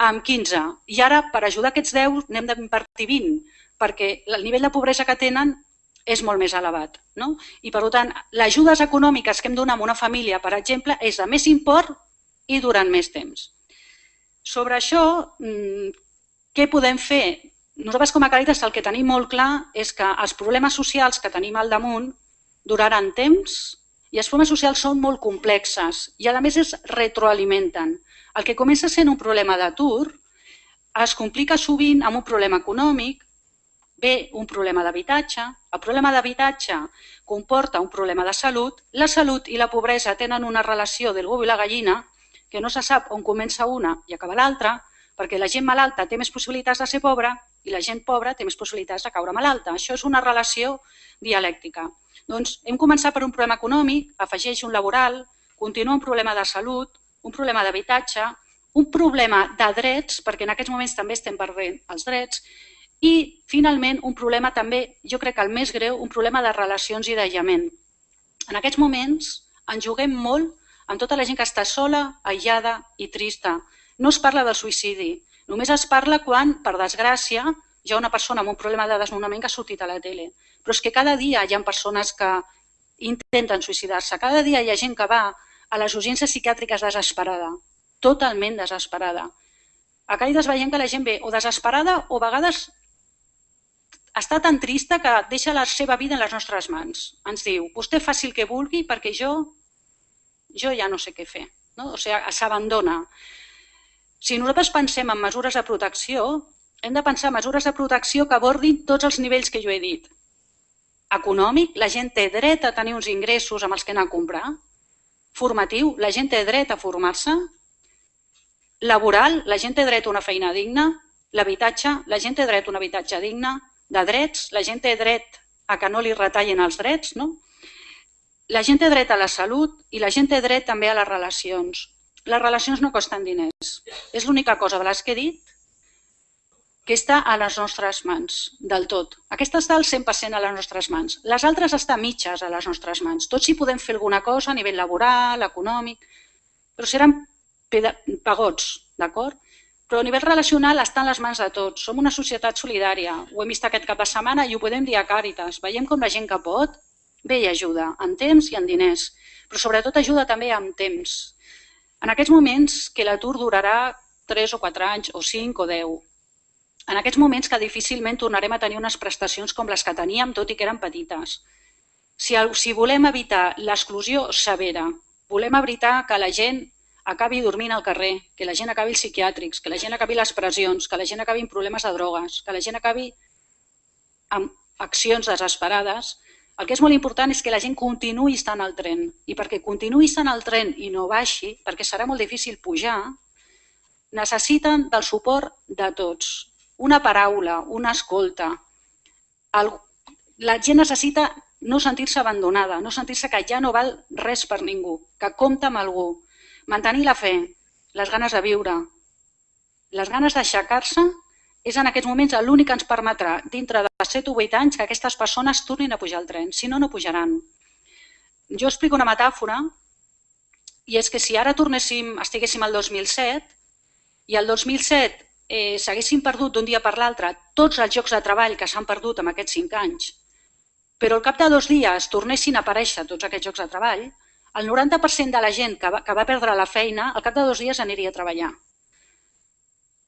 amb 15 i ara per ajudar aquests 10 n'hem d'invertir 20 perquè el nivell de pobresa que tenen és molt més elevat. No? I per tant, les ajudes econòmiques que hem donat a una família, per exemple, és de més import i durant més temps. Sobre això, mm, què podem fer? Nosaltres com a Càritas el que tenim molt clar és que els problemes socials que tenim al damunt duraran temps i els problemes socials són molt complexes i a més es retroalimenten. El que comença sent un problema d'atur es complica sovint amb un problema econòmic, ve un problema d'habitatge, el problema d'habitatge comporta un problema de salut, la salut i la pobresa tenen una relació del gos i la gallina que no se sap on comença una i acaba l'altra, perquè la gent malalta té més possibilitats de ser pobra i la gent pobra té més possibilitats de caure malalta. Això és una relació dialèctica. Doncs hem començat per un problema econòmic, afegeix un laboral, continua un problema de salut, un problema d'habitatge, un problema de drets, perquè en aquests moments també estem perdent els drets, i finalment un problema també, jo crec que el més greu, un problema de relacions i d'aïllament. En aquests moments ens juguem molt amb tota la gent que està sola, aïllada i trista. No es parla del suïcidi, només es parla quan, per desgràcia, hi ha una persona amb un problema de desnonament que ha sortit a la tele. Però és que cada dia hi ha persones que intenten suïcidar-se. Cada dia hi ha gent que va a les urgències psiquiàtriques desesperada, totalment desesperada. A Càritas veiem que la gent ve o desesperada o a vegades està tan trista que deixa la seva vida en les nostres mans. Ens diu, vostè faci el que vulgui perquè jo jo ja no sé què fer. No? O sigui, s'abandona. Si nosaltres pensem en mesures de protecció, hem de pensar en mesures de protecció que abordin tots els nivells que jo he dit. Econòmic, la gent té dret a tenir uns ingressos amb els que anar a comprar. Formatiu, la gent té dret a formar-se. Laboral, la gent té dret a una feina digna. L'habitatge, la gent té dret a un habitatge digne. De drets, la gent té dret a que no li retallin els drets. No? La gent té dret a la salut i la gent té dret també a les relacions. Les relacions no costen diners. És l'única cosa de les que he dit que està a les nostres mans, del tot. Aquesta està al 100% a les nostres mans. Les altres estan mitges a les nostres mans. Tots hi podem fer alguna cosa a nivell laboral, econòmic, però seran pagots, d'acord? Però a nivell relacional està les mans de tots. Som una societat solidària. Ho hem vist aquest cap de setmana i ho podem dir a Càritas. Veiem com la gent que pot Bé, i ajuda en temps i en diners, però sobretot ajuda també amb temps. En aquests moments que l'atur durarà 3 o 4 anys, o 5 o 10. En aquests moments que difícilment tornarem a tenir unes prestacions com les que teníem, tot i que eren petites. Si, si volem evitar l'exclusió severa, volem evitar que la gent acabi dormint al carrer, que la gent acabi als psiquiàtrics, que la gent acabi les pressions, que la gent acabi amb problemes de drogues, que la gent acabi amb accions desesperades, el que és molt important és que la gent continuï estant al tren i perquè continuï estant al tren i no baixi, perquè serà molt difícil pujar, necessiten del suport de tots. Una paraula, una escolta. El, la gent necessita no sentir-se abandonada, no sentir-se que ja no val res per ningú, que compta amb algú. Mantenir la fe, les ganes de viure, les ganes d'aixecar-se és en aquests moments l'únic que ens permetrà, dintre de 7 o 8 anys, que aquestes persones tornin a pujar al tren. Si no, no pujaran. Jo explico una metàfora, i és que si ara tornéssim, estiguéssim al 2007, i al 2007 eh, s'haguessin perdut d'un dia per l'altre tots els llocs de treball que s'han perdut en aquests 5 anys, però al cap de dos dies tornessin a aparèixer tots aquests llocs de treball, el 90% de la gent que va, que va perdre la feina, al cap de dos dies aniria a treballar.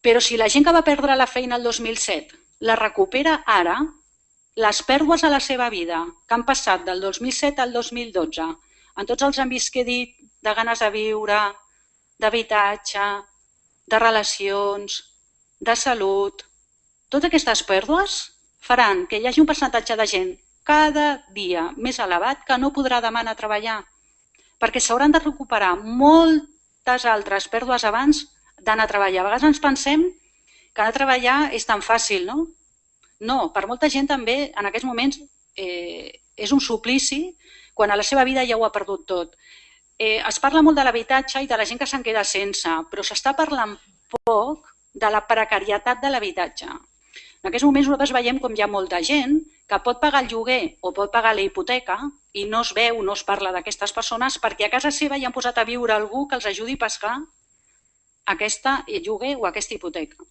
Però si la gent que va perdre la feina el 2007 la recupera ara, les pèrdues a la seva vida que han passat del 2007 al 2012, en tots els àmbits que he dit, de ganes de viure, d'habitatge, de relacions, de salut, totes aquestes pèrdues faran que hi hagi un percentatge de gent cada dia més elevat que no podrà demà anar a treballar, perquè s'hauran de recuperar moltes altres pèrdues abans d'anar a treballar. A vegades ens pensem que anar a treballar és tan fàcil, no? No, per molta gent també en aquests moments eh, és un suplici quan a la seva vida ja ho ha perdut tot. Eh, es parla molt de l'habitatge i de la gent que se'n queda sense, però s'està parlant poc de la precarietat de l'habitatge. En aquests moments nosaltres veiem com hi ha molta gent que pot pagar el lloguer o pot pagar la hipoteca i no es veu, no es parla d'aquestes persones perquè a casa seva hi han posat a viure algú que els ajudi a pescar aquesta lloguer o aquesta hipoteca.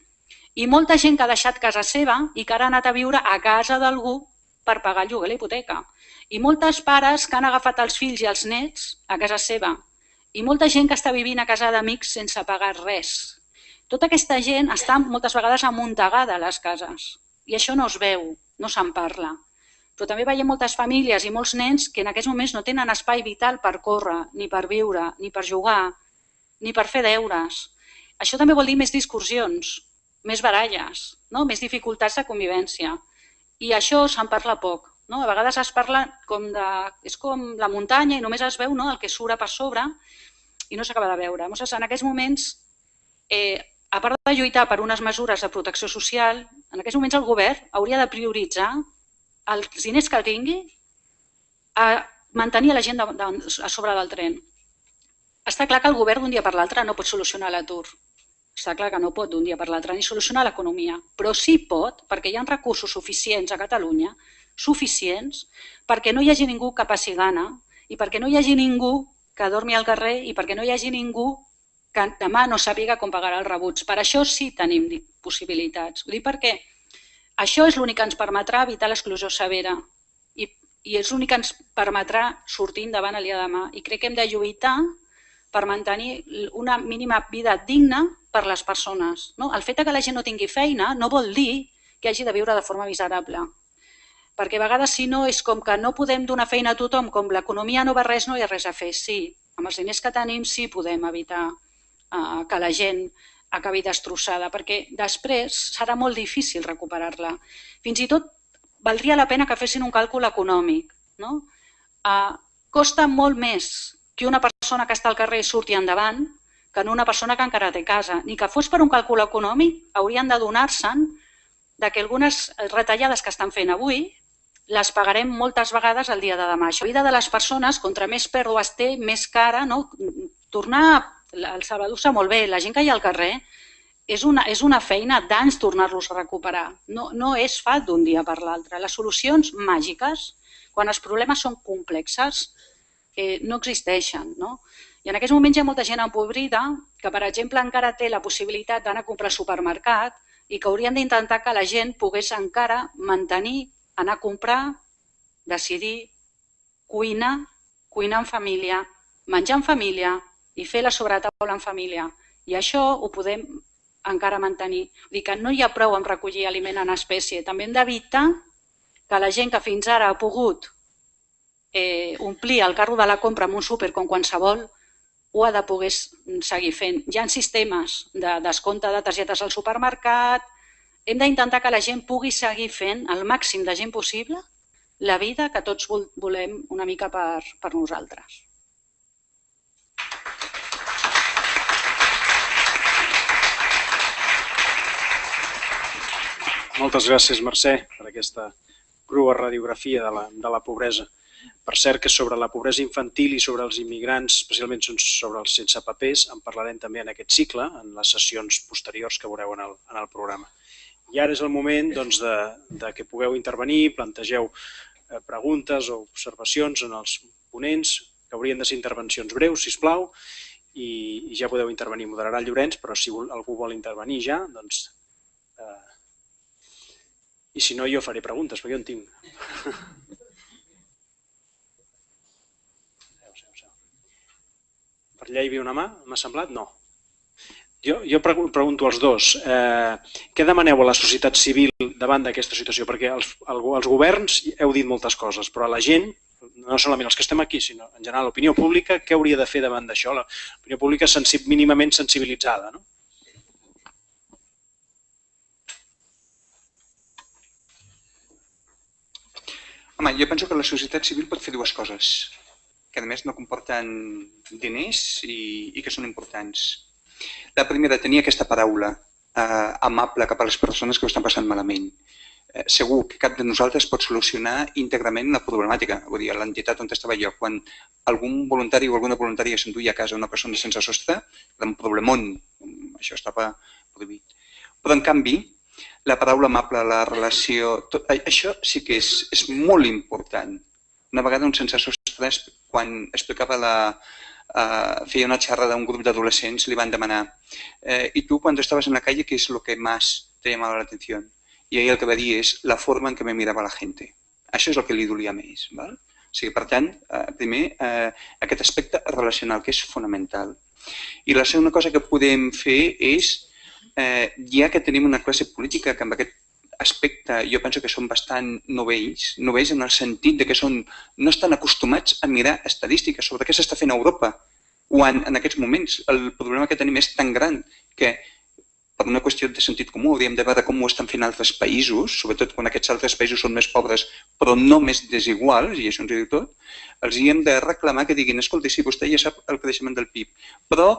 I molta gent que ha deixat casa seva i que ara ha anat a viure a casa d'algú per pagar el lloguer la hipoteca. I moltes pares que han agafat els fills i els nets a casa seva. I molta gent que està vivint a casa d'amics sense pagar res. Tota aquesta gent està moltes vegades amuntegada a les cases. I això no es veu, no se'n parla. Però també veiem moltes famílies i molts nens que en aquests moments no tenen espai vital per córrer, ni per viure, ni per jugar, ni per fer deures. Això també vol dir més discussions, més baralles, no? més dificultats de convivència. I això se'n parla poc. No? A vegades es parla com de... és com la muntanya i només es veu no? el que surt per sobre i no s'acaba de veure. Llavors, en aquests moments, eh, a part de lluitar per unes mesures de protecció social, en aquests moments el govern hauria de prioritzar els diners que tingui a mantenir la gent de, de, a sobre del tren. Està clar que el govern d'un dia per l'altre no pot solucionar l'atur. Està clar que no pot d'un dia per l'altre ni solucionar l'economia, però sí pot, perquè hi ha recursos suficients a Catalunya, suficients, perquè no hi hagi ningú que passi gana i perquè no hi hagi ningú que dormi al carrer i perquè no hi hagi ningú que demà no sàpiga com pagarà els rebuts. Per això sí tenim possibilitats. Ho dic perquè això és l'únic que ens permetrà evitar l'exclusió severa i, i és l'únic que ens permetrà sortir endavant el dia de demà. I crec que hem de lluitar per mantenir una mínima vida digna per les persones. No? El fet que la gent no tingui feina no vol dir que hagi de viure de forma miserable. Perquè a vegades si no és com que no podem donar feina a tothom, com l'economia no va res, no hi ha res a fer. Sí, amb els diners que tenim sí podem evitar que la gent acabi destrossada, perquè després serà molt difícil recuperar-la. Fins i tot valdria la pena que fessin un càlcul econòmic. No? Eh, costa molt més que una persona que està al carrer surti endavant que en una persona que encara té casa. Ni que fos per un càlcul econòmic, haurien de donar-se'n que algunes retallades que estan fent avui les pagarem moltes vegades el dia de demà. La vida de les persones, contra més pèrdues té, més cara, no? tornar, el Salvador sap molt bé, la gent que hi ha al carrer és una, és una feina d'anys tornar-los a recuperar. No, no és fa d'un dia per l'altre. Les solucions màgiques, quan els problemes són complexes, eh, no existeixen. No? I en aquests moments hi ha molta gent empobrida que, per exemple, encara té la possibilitat d'anar a comprar al supermercat i que haurien d'intentar que la gent pogués encara mantenir anar a comprar, decidir, cuinar, cuinar en família, menjar en família i fer la sobretaula en família. I això ho podem encara mantenir. Vull dir que no hi ha prou en recollir aliment en espècie. També hem d'evitar que la gent que fins ara ha pogut eh, omplir el carro de la compra amb un súper com qualsevol, ho ha de poder seguir fent. Hi ha sistemes de descompte de targetes al supermercat, hem d'intentar que la gent pugui seguir fent el màxim de gent possible la vida que tots volem una mica per, per nosaltres. Moltes gràcies, Mercè, per aquesta crua radiografia de la, de la pobresa. Per cert que sobre la pobresa infantil i sobre els immigrants, especialment sobre els sense papers, en parlarem també en aquest cicle, en les sessions posteriors que veureu en el, en el programa. I ara és el moment doncs, de, de que pugueu intervenir, plantegeu eh, preguntes o observacions en els ponents, que haurien de ser intervencions breus, si plau, i, i ja podeu intervenir. Moderarà Llorenç, però si algú vol intervenir ja, doncs... I si no, jo faré preguntes, perquè jo en tinc. Per allà hi havia una mà? M'ha semblat? No. Jo, jo pregunto als dos, eh, què demaneu a la societat civil davant d'aquesta situació? Perquè els, els governs heu dit moltes coses, però a la gent, no solament els que estem aquí, sinó en general l'opinió pública, què hauria de fer davant d'això? L'opinió pública sensi mínimament sensibilitzada, no? Home, jo penso que la societat civil pot fer dues coses, que a més no comporten diners i, i que són importants. La primera, tenia aquesta paraula eh, amable cap a les persones que ho estan passant malament. Eh, segur que cap de nosaltres pot solucionar íntegrament la problemàtica. Vull dir, l'entitat on estava jo, quan algun voluntari o alguna voluntària s'enduia a casa una persona sense sostre, era un problemón. Això estava prohibit. Però, en canvi, la paraula amable, la relació, tot, això sí que és, és molt important. Una vegada un sense sostre, quan explicava la, eh, feia una xerrada d'un grup d'adolescents, li van demanar eh, ¿y tú cuando estabas en la calle qué es lo que más te llamaba la atención? I ell el que va dir és la forma en què me mirava la gent. Això és el que li dolia més. Val? O sigui, per tant, eh, primer, eh, aquest aspecte relacional, que és fonamental. I la segona cosa que podem fer és, eh, ja que tenim una classe política que amb aquest aspecte jo penso que són bastant novells, novells en el sentit de que són, no estan acostumats a mirar estadístiques sobre què s'està fent a Europa, quan en aquests moments el problema que tenim és tan gran que per una qüestió de sentit comú hauríem de veure com ho estan fent altres països, sobretot quan aquests altres països són més pobres però no més desiguals, i això ens diu tot, els hi hem de reclamar que diguin, escolta, sí, vostè ja sap el creixement del PIB, però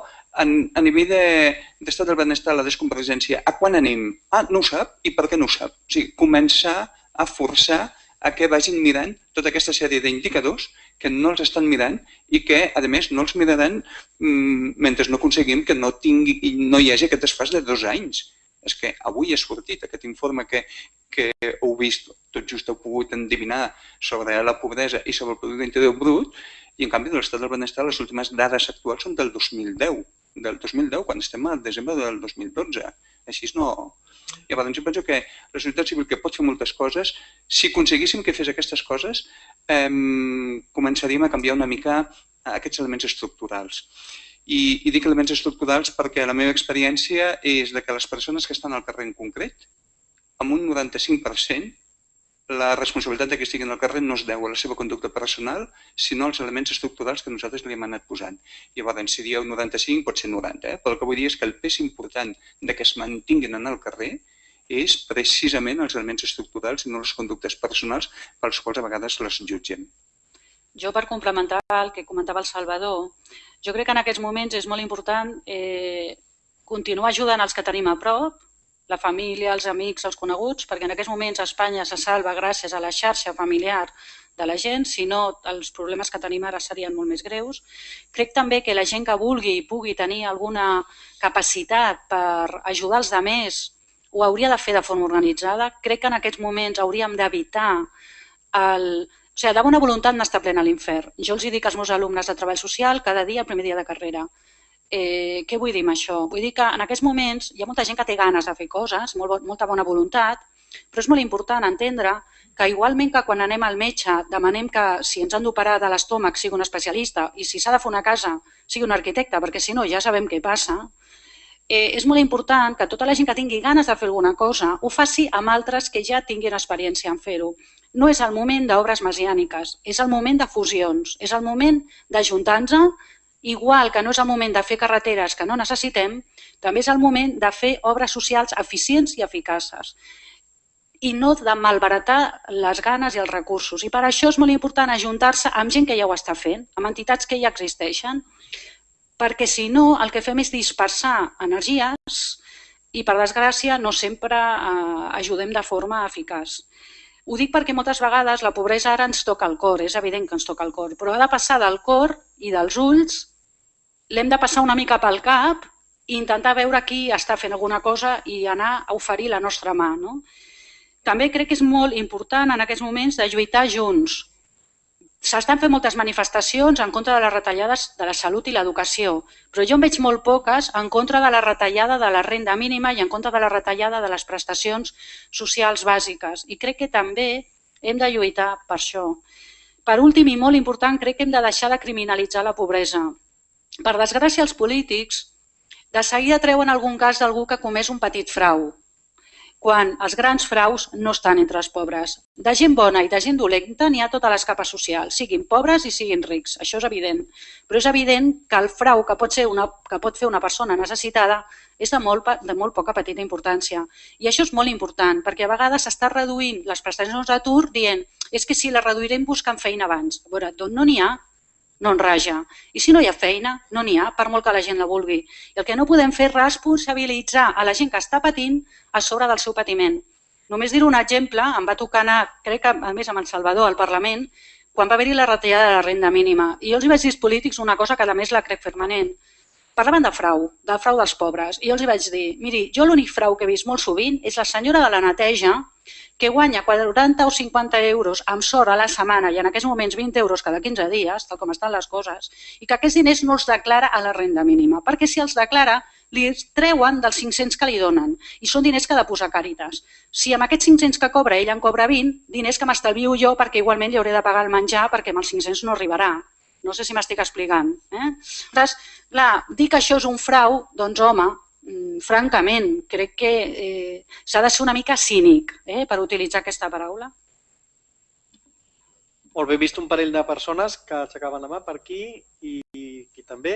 en, a nivell d'estat de, del benestar, la desconvergència, a quan anem? Ah, no ho sap? I per què no ho sap? O sigui, començar a forçar a que vagin mirant tota aquesta sèrie d'indicadors que no els estan mirant i que, a més, no els miraran mmm, mentre no aconseguim que no, tingui, no hi hagi aquest desfàs de dos anys. És que avui ha sortit aquest informe que, que heu vist, tot just heu pogut endevinar sobre la pobresa i sobre el producte interior brut, i en canvi de l'estat del benestar les últimes dades actuals són del 2010, del 2010, quan estem al desembre del 2012. Així no, Llavors, jo penso que la societat civil que pot fer moltes coses, si aconseguíssim que fes aquestes coses, eh, començaríem a canviar una mica aquests elements estructurals. I, I dic elements estructurals perquè la meva experiència és de que les persones que estan al carrer en concret, amb un 95%, la responsabilitat de que estiguin al carrer no es deu a la seva conducta personal, sinó als elements estructurals que nosaltres li hem anat posant. Llavors, si dieu 95, pot ser 90, eh? però el que vull dir és que el pes important de que es mantinguin en el carrer és precisament els elements estructurals i no les conductes personals pels quals a vegades les jutgem. Jo, per complementar el que comentava el Salvador, jo crec que en aquests moments és molt important eh, continuar ajudant els que tenim a prop, la família, els amics, els coneguts, perquè en aquests moments Espanya se salva gràcies a la xarxa familiar de la gent, si no els problemes que tenim ara serien molt més greus. Crec també que la gent que vulgui i pugui tenir alguna capacitat per ajudar els altres ho hauria de fer de forma organitzada. Crec que en aquests moments hauríem d'evitar el... O sigui, de bona voluntat n'està plena l'infern. Jo els dic als meus alumnes de treball social cada dia, el primer dia de carrera. Eh, què vull dir amb això? Vull dir que en aquests moments hi ha molta gent que té ganes de fer coses, molt, molta bona voluntat, però és molt important entendre que igualment que quan anem al metge demanem que si ens han d'operar de l'estómac sigui un especialista i si s'ha de fer una casa sigui un arquitecte, perquè si no ja sabem què passa, eh, és molt important que tota la gent que tingui ganes de fer alguna cosa ho faci amb altres que ja tinguin experiència en fer-ho. No és el moment d'obres mesiàniques, és el moment de fusions, és el moment d'ajuntar-nos, igual que no és el moment de fer carreteres que no necessitem, també és el moment de fer obres socials eficients i eficaces i no de malbaratar les ganes i els recursos. I per això és molt important ajuntar-se amb gent que ja ho està fent, amb entitats que ja existeixen, perquè si no el que fem és dispersar energies i per desgràcia no sempre eh, ajudem de forma eficaç. Ho dic perquè moltes vegades la pobresa ara ens toca el cor, és evident que ens toca el cor, però ha de passar del cor i dels ulls, l'hem de passar una mica pel cap i intentar veure qui està fent alguna cosa i anar a oferir la nostra mà. No? També crec que és molt important en aquests moments de lluitar junts, S'estan fent moltes manifestacions en contra de les retallades de la salut i l'educació, però jo en veig molt poques en contra de la retallada de la renda mínima i en contra de la retallada de les prestacions socials bàsiques. I crec que també hem de lluitar per això. Per últim i molt important, crec que hem de deixar de criminalitzar la pobresa. Per desgràcia, els polítics de seguida treuen algun cas d'algú que ha comès un petit frau, quan els grans fraus no estan entre els pobres. De gent bona i de gent dolenta n'hi ha totes les capes socials, siguin pobres i siguin rics, això és evident. Però és evident que el frau que pot, ser una, que pot fer una persona necessitada és de molt, de molt poca petita importància. I això és molt important, perquè a vegades s'està reduint les prestacions d'atur dient és que si les reduirem buscant feina abans. A veure, d'on no n'hi ha, no en raja. I si no hi ha feina, no n'hi ha, per molt que la gent la vulgui. I el que no podem fer és responsabilitzar a la gent que està patint a sobre del seu patiment. Només dir un exemple, em va tocar anar, crec que a més amb el Salvador al Parlament, quan va haver-hi la retallada de la renda mínima. I jo els vaig dir als polítics una cosa que a més la crec permanent. Parlaven de frau, del frau dels pobres, i jo els vaig dir, miri, jo l'únic frau que he vist molt sovint és la senyora de la neteja que guanya 40 o 50 euros amb sort a la setmana i en aquests moments 20 euros cada 15 dies, tal com estan les coses, i que aquests diners no els declara a la renda mínima, perquè si els declara li treuen dels 500 que li donen i són diners que ha de posar Càritas. Si amb aquests 500 que cobra ell en cobra 20, diners que m'estalvio jo perquè igualment li hauré de pagar el menjar perquè amb els 500 no arribarà. No sé si m'estic explicant. Eh? Llavors, clar, dir que això és un frau, doncs home, Mm, francament, crec que eh, s'ha de ser una mica cínic eh, per utilitzar aquesta paraula. Molt bé, he vist un parell de persones que aixecaven la mà per aquí i, aquí també.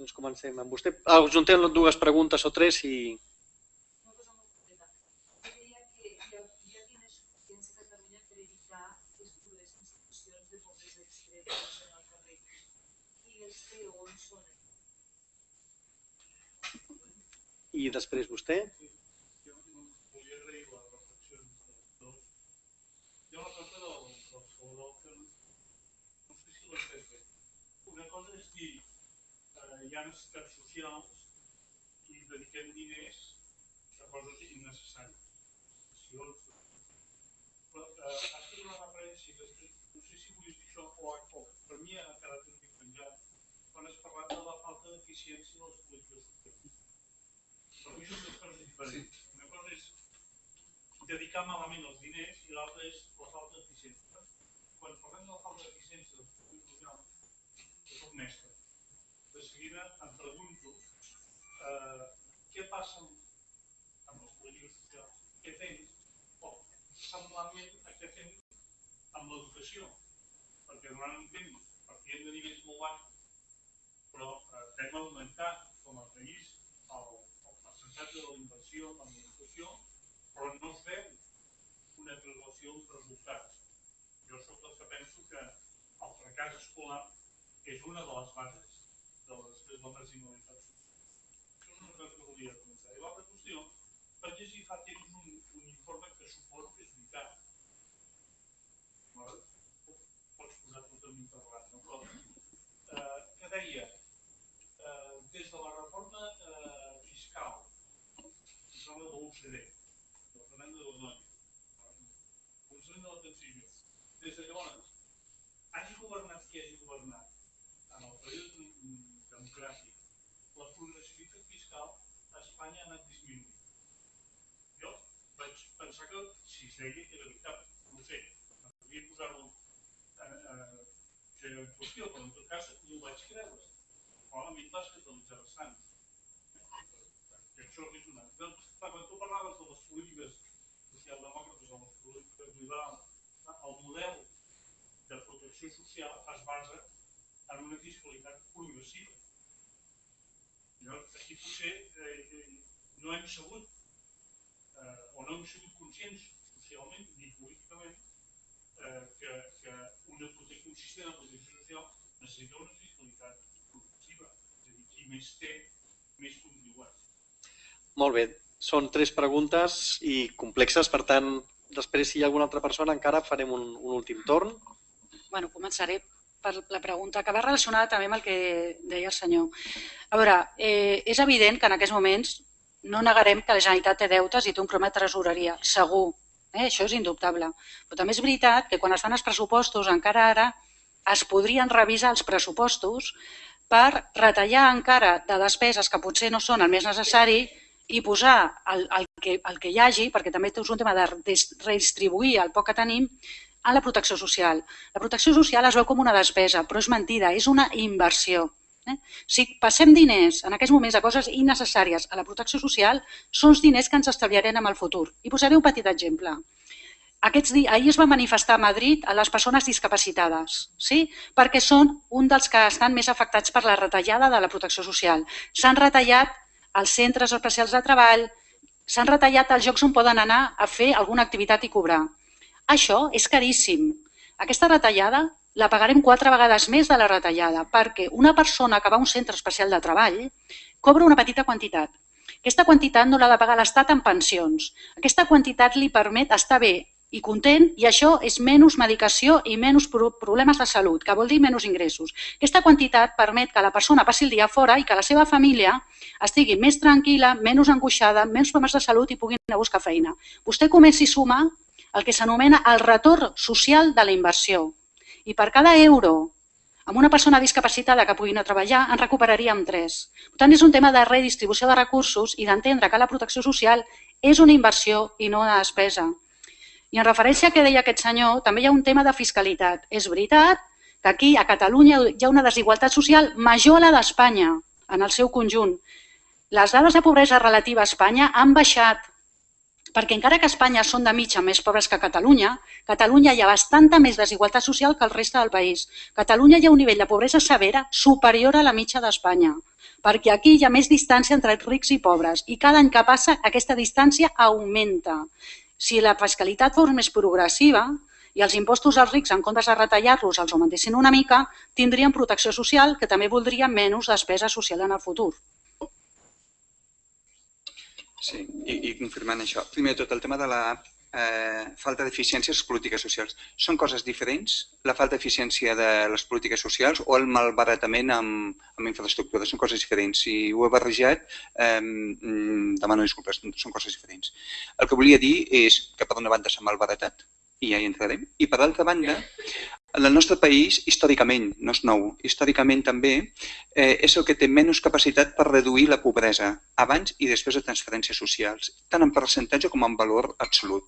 Doncs comencem amb vostè. Ah, us juntem dues preguntes o tres i... I després vostè. Les. Hi ha eh, ha necessitats socials i dediquem diners a coses innecessàries. Però eh, fet una referència que no sé si vull dir això o, o per mi ha quedat un mica penjat quan has parlat de la falta d'eficiència dels per mi són dos coses diferents. Sí. Una cosa és dedicar malament els diners i l'altra és la falta d'eficiència. Quan parlem de la falta d'eficiència dels productes locals, jo soc mestre. De seguida em pregunto eh, què passa amb els polítics socials, què fem, o semblantment a què fem amb l'educació, perquè durant un temps partien de nivells molt baixos, però eh, hem augmentat com a país percentatge de la inversió en l'administració, però no veu una relació amb resultats. Jo sóc dels que penso que el fracàs escolar és una de les bases de la, de la marginalitat social. Això és una cosa que volia començar. I l'altra qüestió, vaig llegir fa temps un, un informe que suposo que és veritat. Pots posar totalment parlat, no? Però, eh, que deia, eh, des de la reforma sembla de l'OCDE, de Fernando de Ordóñez, Consell de l'Atenció, des de llavors, hagi governat qui hagi governat, en el període democràtic, la progressivitat fiscal a Espanya ha anat disminuint. Jo vaig pensar que si es deia que era veritat, no ho sé, m'hauria posar-ho eh, eh, en qüestió, però en tot cas no ho vaig creure. Però a mi em va escandalitzar bastant. I això és una... Doncs, quan tu parlaves de les polítiques socialdemòcrates o les polítiques liberals, el model de protecció social es basa en una fiscalitat progressiva. Llavors, aquí potser eh, eh, no hem sabut eh, o no hem sigut conscients socialment ni políticament eh, que, que una protecció, un sistema de protecció social necessita una fiscalitat progressiva. És a dir, qui més té, més contribueix. Molt bé, són tres preguntes i complexes, per tant, després si hi ha alguna altra persona encara farem un, un últim torn. bueno, començaré per la pregunta que va relacionada també amb el que deia el senyor. A veure, eh, és evident que en aquests moments no negarem que la Generalitat té deutes i té un problema de tresoreria, segur. Eh? Això és indubtable. Però també és veritat que quan es fan els pressupostos, encara ara, es podrien revisar els pressupostos per retallar encara de despeses que potser no són el més necessari i posar el, el, que, el que hi hagi, perquè també és un tema de redistribuir el poc que tenim, en la protecció social. La protecció social es veu com una despesa, però és mentida, és una inversió. Eh? Si passem diners en aquests moments a coses innecessàries a la protecció social, són els diners que ens estalviarem en el futur. I posaré un petit exemple. Aquests dies, ahir es va manifestar a Madrid a les persones discapacitades, sí? perquè són un dels que estan més afectats per la retallada de la protecció social. S'han retallat els centres especials de treball, s'han retallat els llocs on poden anar a fer alguna activitat i cobrar. Això és caríssim. Aquesta retallada la pagarem quatre vegades més de la retallada perquè una persona que va a un centre especial de treball cobra una petita quantitat. Aquesta quantitat no l'ha de pagar l'Estat en pensions. Aquesta quantitat li permet estar bé i content i això és menys medicació i menys problemes de salut, que vol dir menys ingressos. Aquesta quantitat permet que la persona passi el dia fora i que la seva família estigui més tranquil·la, menys angoixada, menys problemes de salut i puguin anar a buscar feina. Vostè comenci a sumar el que s'anomena el retorn social de la inversió. I per cada euro amb una persona discapacitada que pugui a treballar, en recuperaríem tres. Per tant, és un tema de redistribució de recursos i d'entendre que la protecció social és una inversió i no una despesa. I en referència a què deia aquest senyor, també hi ha un tema de fiscalitat. És veritat que aquí, a Catalunya, hi ha una desigualtat social major a la d'Espanya, en el seu conjunt. Les dades de pobresa relativa a Espanya han baixat perquè encara que Espanya són de mitja més pobres que Catalunya, Catalunya hi ha bastanta més desigualtat social que el reste del país. Catalunya hi ha un nivell de pobresa severa superior a la mitja d'Espanya, perquè aquí hi ha més distància entre rics i pobres i cada any que passa aquesta distància augmenta. Si la fiscalitat fos més progressiva, i els impostos als rics, en comptes de retallar-los, els augmentessin una mica, tindrien protecció social, que també voldrien menys despesa social en el futur. Sí, i, i confirmant això. Primer tot, el tema de la eh, falta d'eficiència de les polítiques socials. Són coses diferents, la falta d'eficiència de les polítiques socials o el malbaratament amb, amb infraestructures. Són coses diferents. Si ho he barrejat, eh, demano disculpes, són coses diferents. El que volia dir és que per una banda s'ha malbaratat, i ja hi entrarem, i per altra banda, el nostre país, històricament, no és nou, històricament també, eh, és el que té menys capacitat per reduir la pobresa abans i després de transferències socials, tant en percentatge com en valor absolut.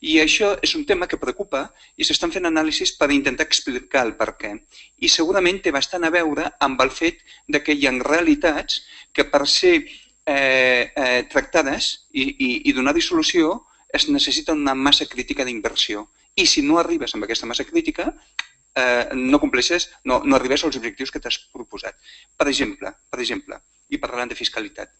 I això és un tema que preocupa i s'estan fent anàlisis per intentar explicar el per què. I segurament té bastant a veure amb el fet de que hi ha realitats que per ser eh, eh, tractades i, i, i donar-hi solució es necessita una massa crítica d'inversió. I si no arribes amb aquesta massa crítica, eh, no compleixes, no, no arribes als objectius que t'has proposat. Per exemple, per exemple, i parlant de fiscalitat,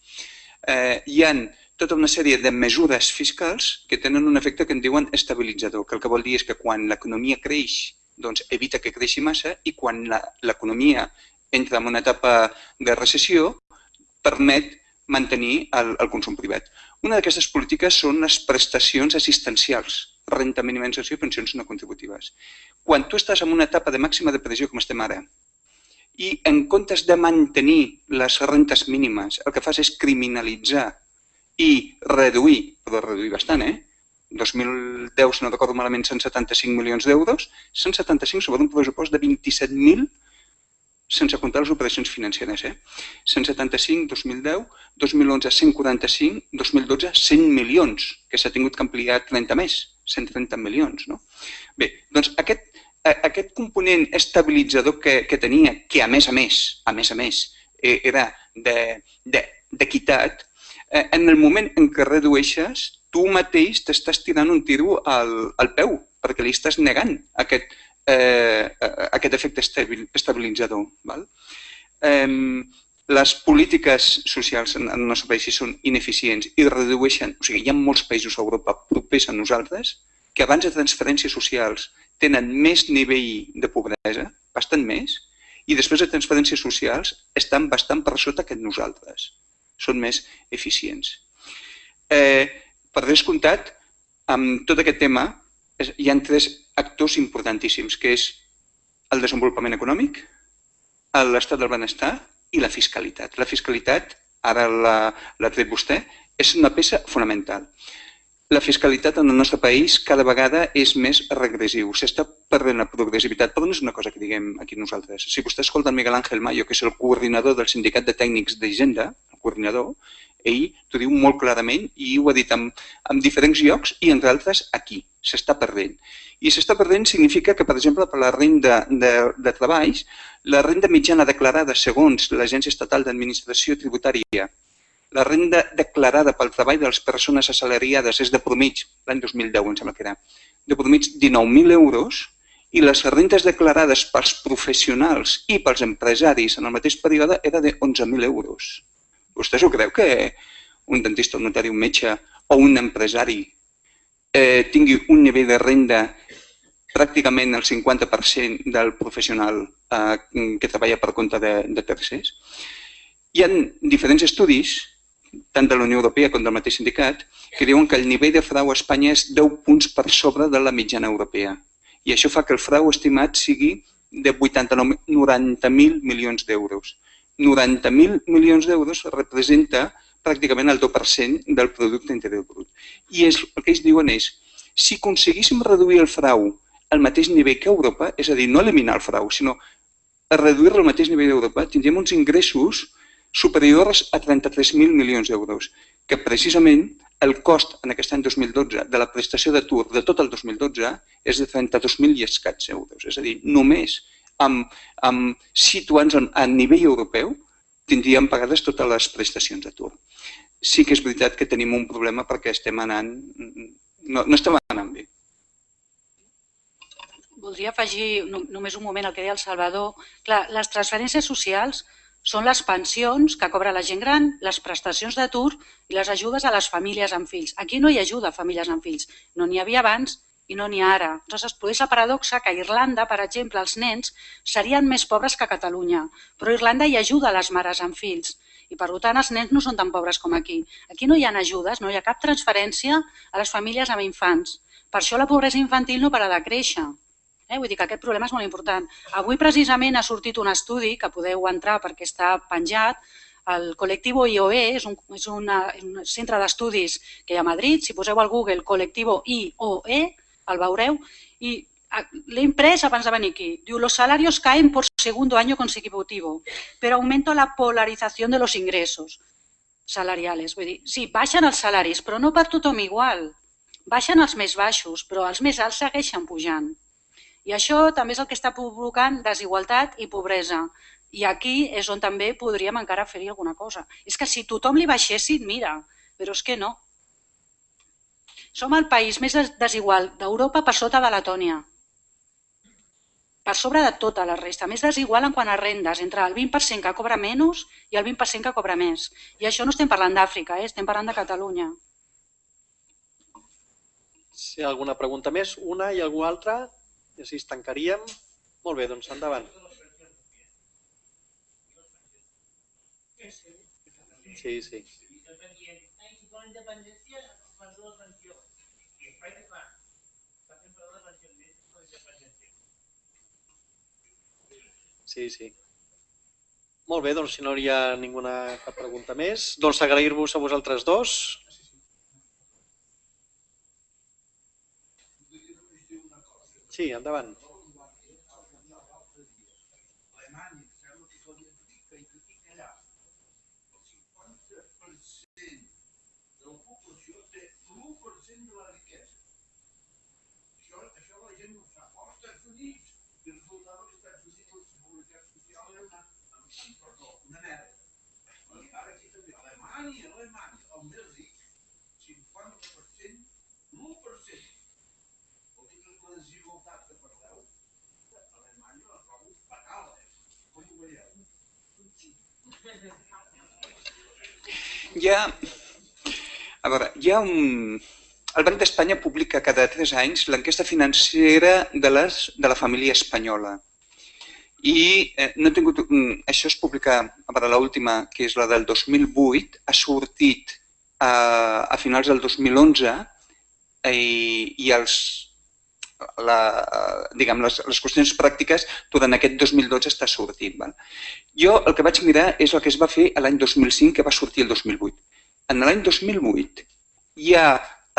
eh, hi han tota una sèrie de mesures fiscals que tenen un efecte que en diuen estabilitzador, que el que vol dir és que quan l'economia creix, doncs evita que creixi massa i quan l'economia entra en una etapa de recessió, permet mantenir el, el consum privat. Una d'aquestes polítiques són les prestacions assistencials, renta mínima d'inserció i pensions no contributives. Quan tu estàs en una etapa de màxima depressió com estem ara, i en comptes de mantenir les rentes mínimes, el que fas és criminalitzar i reduir, però reduir bastant, eh? 2010, si no recordo malament, 175 milions d'euros, 175 sobre un pressupost de 27.000 sense comptar les operacions financeres. Eh? 175, 2010, 2011, 145, 2012, 100 milions, que s'ha tingut que ampliar 30 més, 130 milions. No? Bé, doncs aquest, aquest component estabilitzador que, que tenia, que a més a més, a més a més, eh, era d'equitat, de, de, en el moment en què redueixes, tu mateix t'estàs tirant un tiro al, al peu, perquè li estàs negant aquest, eh, aquest efecte estabilitzador. Val? Eh, les polítiques socials en el nostre país són ineficients i redueixen, o sigui, hi ha molts països a Europa propers a nosaltres que abans de transferències socials tenen més nivell de pobresa, bastant més, i després de transferències socials estan bastant per sota que nosaltres. Són més eficients. Eh, per descomptat, amb tot aquest tema, hi ha tres actors importantíssims, que és el desenvolupament econòmic, l'estat del benestar i la fiscalitat. La fiscalitat, ara l'ha tret vostè, és una peça fonamental. La fiscalitat en el nostre país cada vegada és més regressiu. S'està perdent la progressivitat, però no és una cosa que diguem aquí nosaltres. Si vostè escolta Miguel Ángel Mayo, que és el coordinador del Sindicat de Tècnics d'Hisenda, el coordinador, ell t'ho diu molt clarament i ho ha dit en, en diferents llocs i entre altres aquí. S'està perdent. I s'està perdent significa que, per exemple, per la renda de, de treballs, la renda mitjana declarada segons l'Agència Estatal d'Administració Tributària, la renda declarada pel treball de les persones assalariades és de promig, l'any 2010 em sembla que era, de promig 19.000 euros, i les rendes declarades pels professionals i pels empresaris en el mateix període era de 11.000 euros. Vostè s'ho creu que un dentista, un notari, un metge o un empresari eh, tingui un nivell de renda pràcticament el 50% del professional eh, que treballa per compte de, de tercers. Hi ha diferents estudis, tant de la Unió Europea com del mateix sindicat, que diuen que el nivell de frau a Espanya és 10 punts per sobre de la mitjana europea. I això fa que el frau estimat sigui de 90.000 milions d'euros. 90.000 milions d'euros representa pràcticament el 2% del producte interior brut. I és, el que ells diuen és, si aconseguíssim reduir el frau al mateix nivell que Europa, és a dir, no eliminar el frau, sinó reduir-lo al mateix nivell d'Europa, tindríem uns ingressos superiors a 33.000 milions d'euros, que precisament el cost en aquest any 2012 de la prestació d'atur de tot el 2012 és de 32.000 i escats euros. És a dir, només amb, amb situant a nivell europeu tindríem pagades totes les prestacions d'atur. Sí que és veritat que tenim un problema perquè estem anant, no, no estem anant bé. Voldria afegir només un moment el que deia el Salvador. Clar, les transferències socials són les pensions que cobra la gent gran, les prestacions d'atur i les ajudes a les famílies amb fills. Aquí no hi ajuda a famílies amb fills. No n'hi havia abans i no n'hi ha ara. Llavors es produeix la paradoxa que a Irlanda, per exemple, els nens serien més pobres que a Catalunya, però Irlanda hi ajuda les mares amb fills i per tant els nens no són tan pobres com aquí. Aquí no hi ha ajudes, no hi ha cap transferència a les famílies amb infants. Per això la pobresa infantil no para de créixer. Eh? Vull dir que aquest problema és molt important. Avui precisament ha sortit un estudi que podeu entrar perquè està penjat, el col·lectiu IOE és un, és una, un centre d'estudis que hi ha a Madrid. Si poseu al Google col·lectiu IOE, el veureu, i l'he imprès abans de venir aquí. Diu, los salarios caen por segundo año consecutivo, pero aumenta la polarización de los ingresos salariales. Vull dir, sí, baixen els salaris, però no per tothom igual. Baixen els més baixos, però els més alts segueixen pujant. I això també és el que està provocant desigualtat i pobresa. I aquí és on també podríem encara fer-hi alguna cosa. És que si tothom li baixessin, mira, però és que no. Som el país més desigual d'Europa per sota de Letònia. per sobre de tota la resta. Més desigual en quant a rendes, entre el 20% que cobra menys i el 20% que cobra més. I això no estem parlant d'Àfrica, eh? estem parlant de Catalunya. Si hi ha alguna pregunta més, una i alguna altra, i així es tancaríem. Molt bé, doncs endavant. Sí, sí. Sí, sí. Molt bé, doncs si no hi ha ninguna cap pregunta més, doncs agrair-vos a vosaltres dos. Sí, endavant. Ha, a veure, hi ha un... El Banc d'Espanya publica cada tres anys l'enquesta financera de, les, de la família espanyola. I eh, no he tingut... mm, Això es publica, a veure, l'última, que és la del 2008, ha sortit a, a finals del 2011 eh, i els, la, diguem, les, les qüestions pràctiques durant aquest 2012 està sortint. Val? Jo el que vaig mirar és el que es va fer l'any 2005, que va sortir el 2008. En l'any 2008 ja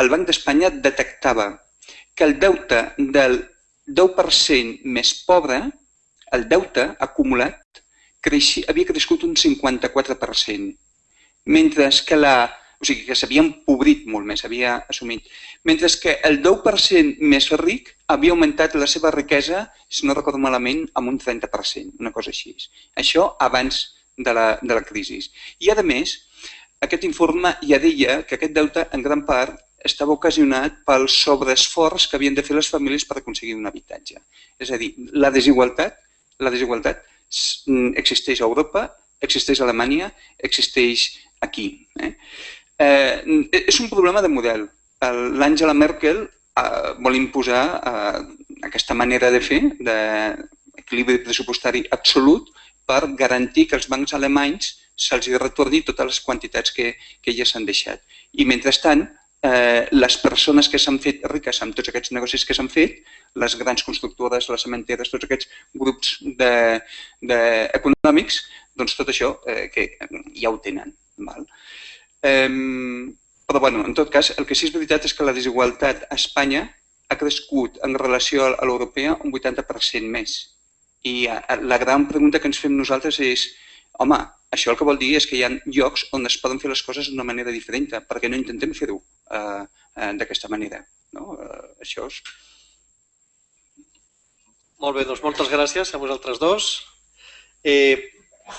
el Banc d'Espanya detectava que el deute del 10% més pobre, el deute acumulat, creixi, havia crescut un 54%, mentre que la o sigui que s'havia empobrit molt més, havia assumit. Mentre que el 10% més ric havia augmentat la seva riquesa, si no recordo malament, amb un 30%, una cosa així. Això abans de la, de la crisi. I a més, aquest informe ja deia que aquest deute en gran part estava ocasionat pel sobreesforç que havien de fer les famílies per aconseguir un habitatge. És a dir, la desigualtat, la desigualtat existeix a Europa, existeix a Alemanya, existeix aquí. Eh? Eh, és un problema de model. L'Àngela Merkel eh, vol imposar eh, aquesta manera de fer, d'equilibri pressupostari absolut, per garantir que els bancs alemanys se'ls retorni totes les quantitats que, que ja s'han deixat. I mentrestant, eh, les persones que s'han fet riques amb tots aquests negocis que s'han fet, les grans constructores, les cementeres, tots aquests grups de, de econòmics, doncs tot això eh, que ja ho tenen. Val? Eh, però, bueno, en tot cas, el que sí és veritat és que la desigualtat a Espanya ha crescut en relació a l'europea un 80% més. I la gran pregunta que ens fem nosaltres és, home, això el que vol dir és que hi ha llocs on es poden fer les coses d'una manera diferent, perquè no intentem fer-ho eh, eh, d'aquesta manera. No? Eh, això és... Molt bé, doncs moltes gràcies a vosaltres dos. Eh,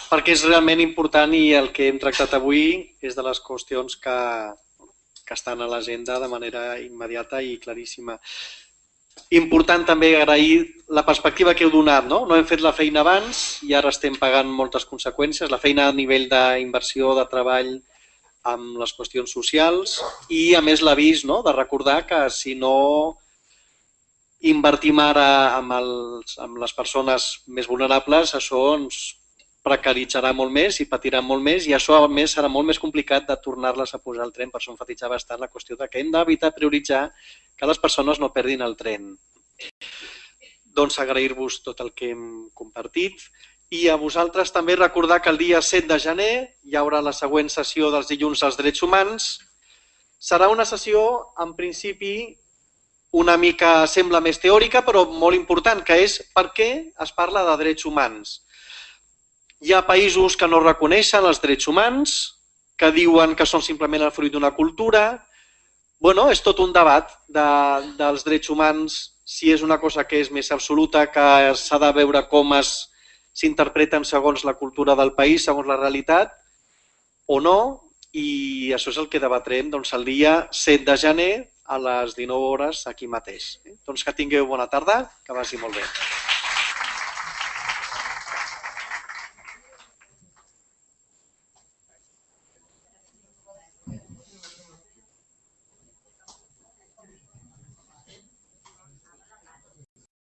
perquè és realment important i el que hem tractat avui és de les qüestions que, que estan a l'agenda de manera immediata i claríssima. Important també agrair la perspectiva que heu donat. No, no hem fet la feina abans i ara estem pagant moltes conseqüències. La feina a nivell d'inversió, de treball, amb les qüestions socials i, a més, l'avís no? de recordar que si no invertim ara amb, els, amb les persones més vulnerables, això ens precaritzarà molt més i patirà molt més i això a més serà molt més complicat de tornar-les a posar al tren, per això enfatitzava bastant la qüestió de que hem d'evitar prioritzar que les persones no perdin el tren. Doncs agrair-vos tot el que hem compartit i a vosaltres també recordar que el dia 7 de gener hi haurà la següent sessió dels dilluns als drets humans. Serà una sessió, en principi, una mica sembla més teòrica, però molt important, que és per què es parla de drets humans. Hi ha països que no reconeixen els drets humans, que diuen que són simplement el fruit d'una cultura. bueno, és tot un debat de, dels drets humans, si és una cosa que és més absoluta, que s'ha de veure com s'interpreten segons la cultura del país, segons la realitat, o no, i això és el que debatrem doncs, el dia 7 de gener a les 19 hores aquí mateix. Doncs que tingueu bona tarda, que vagi molt bé.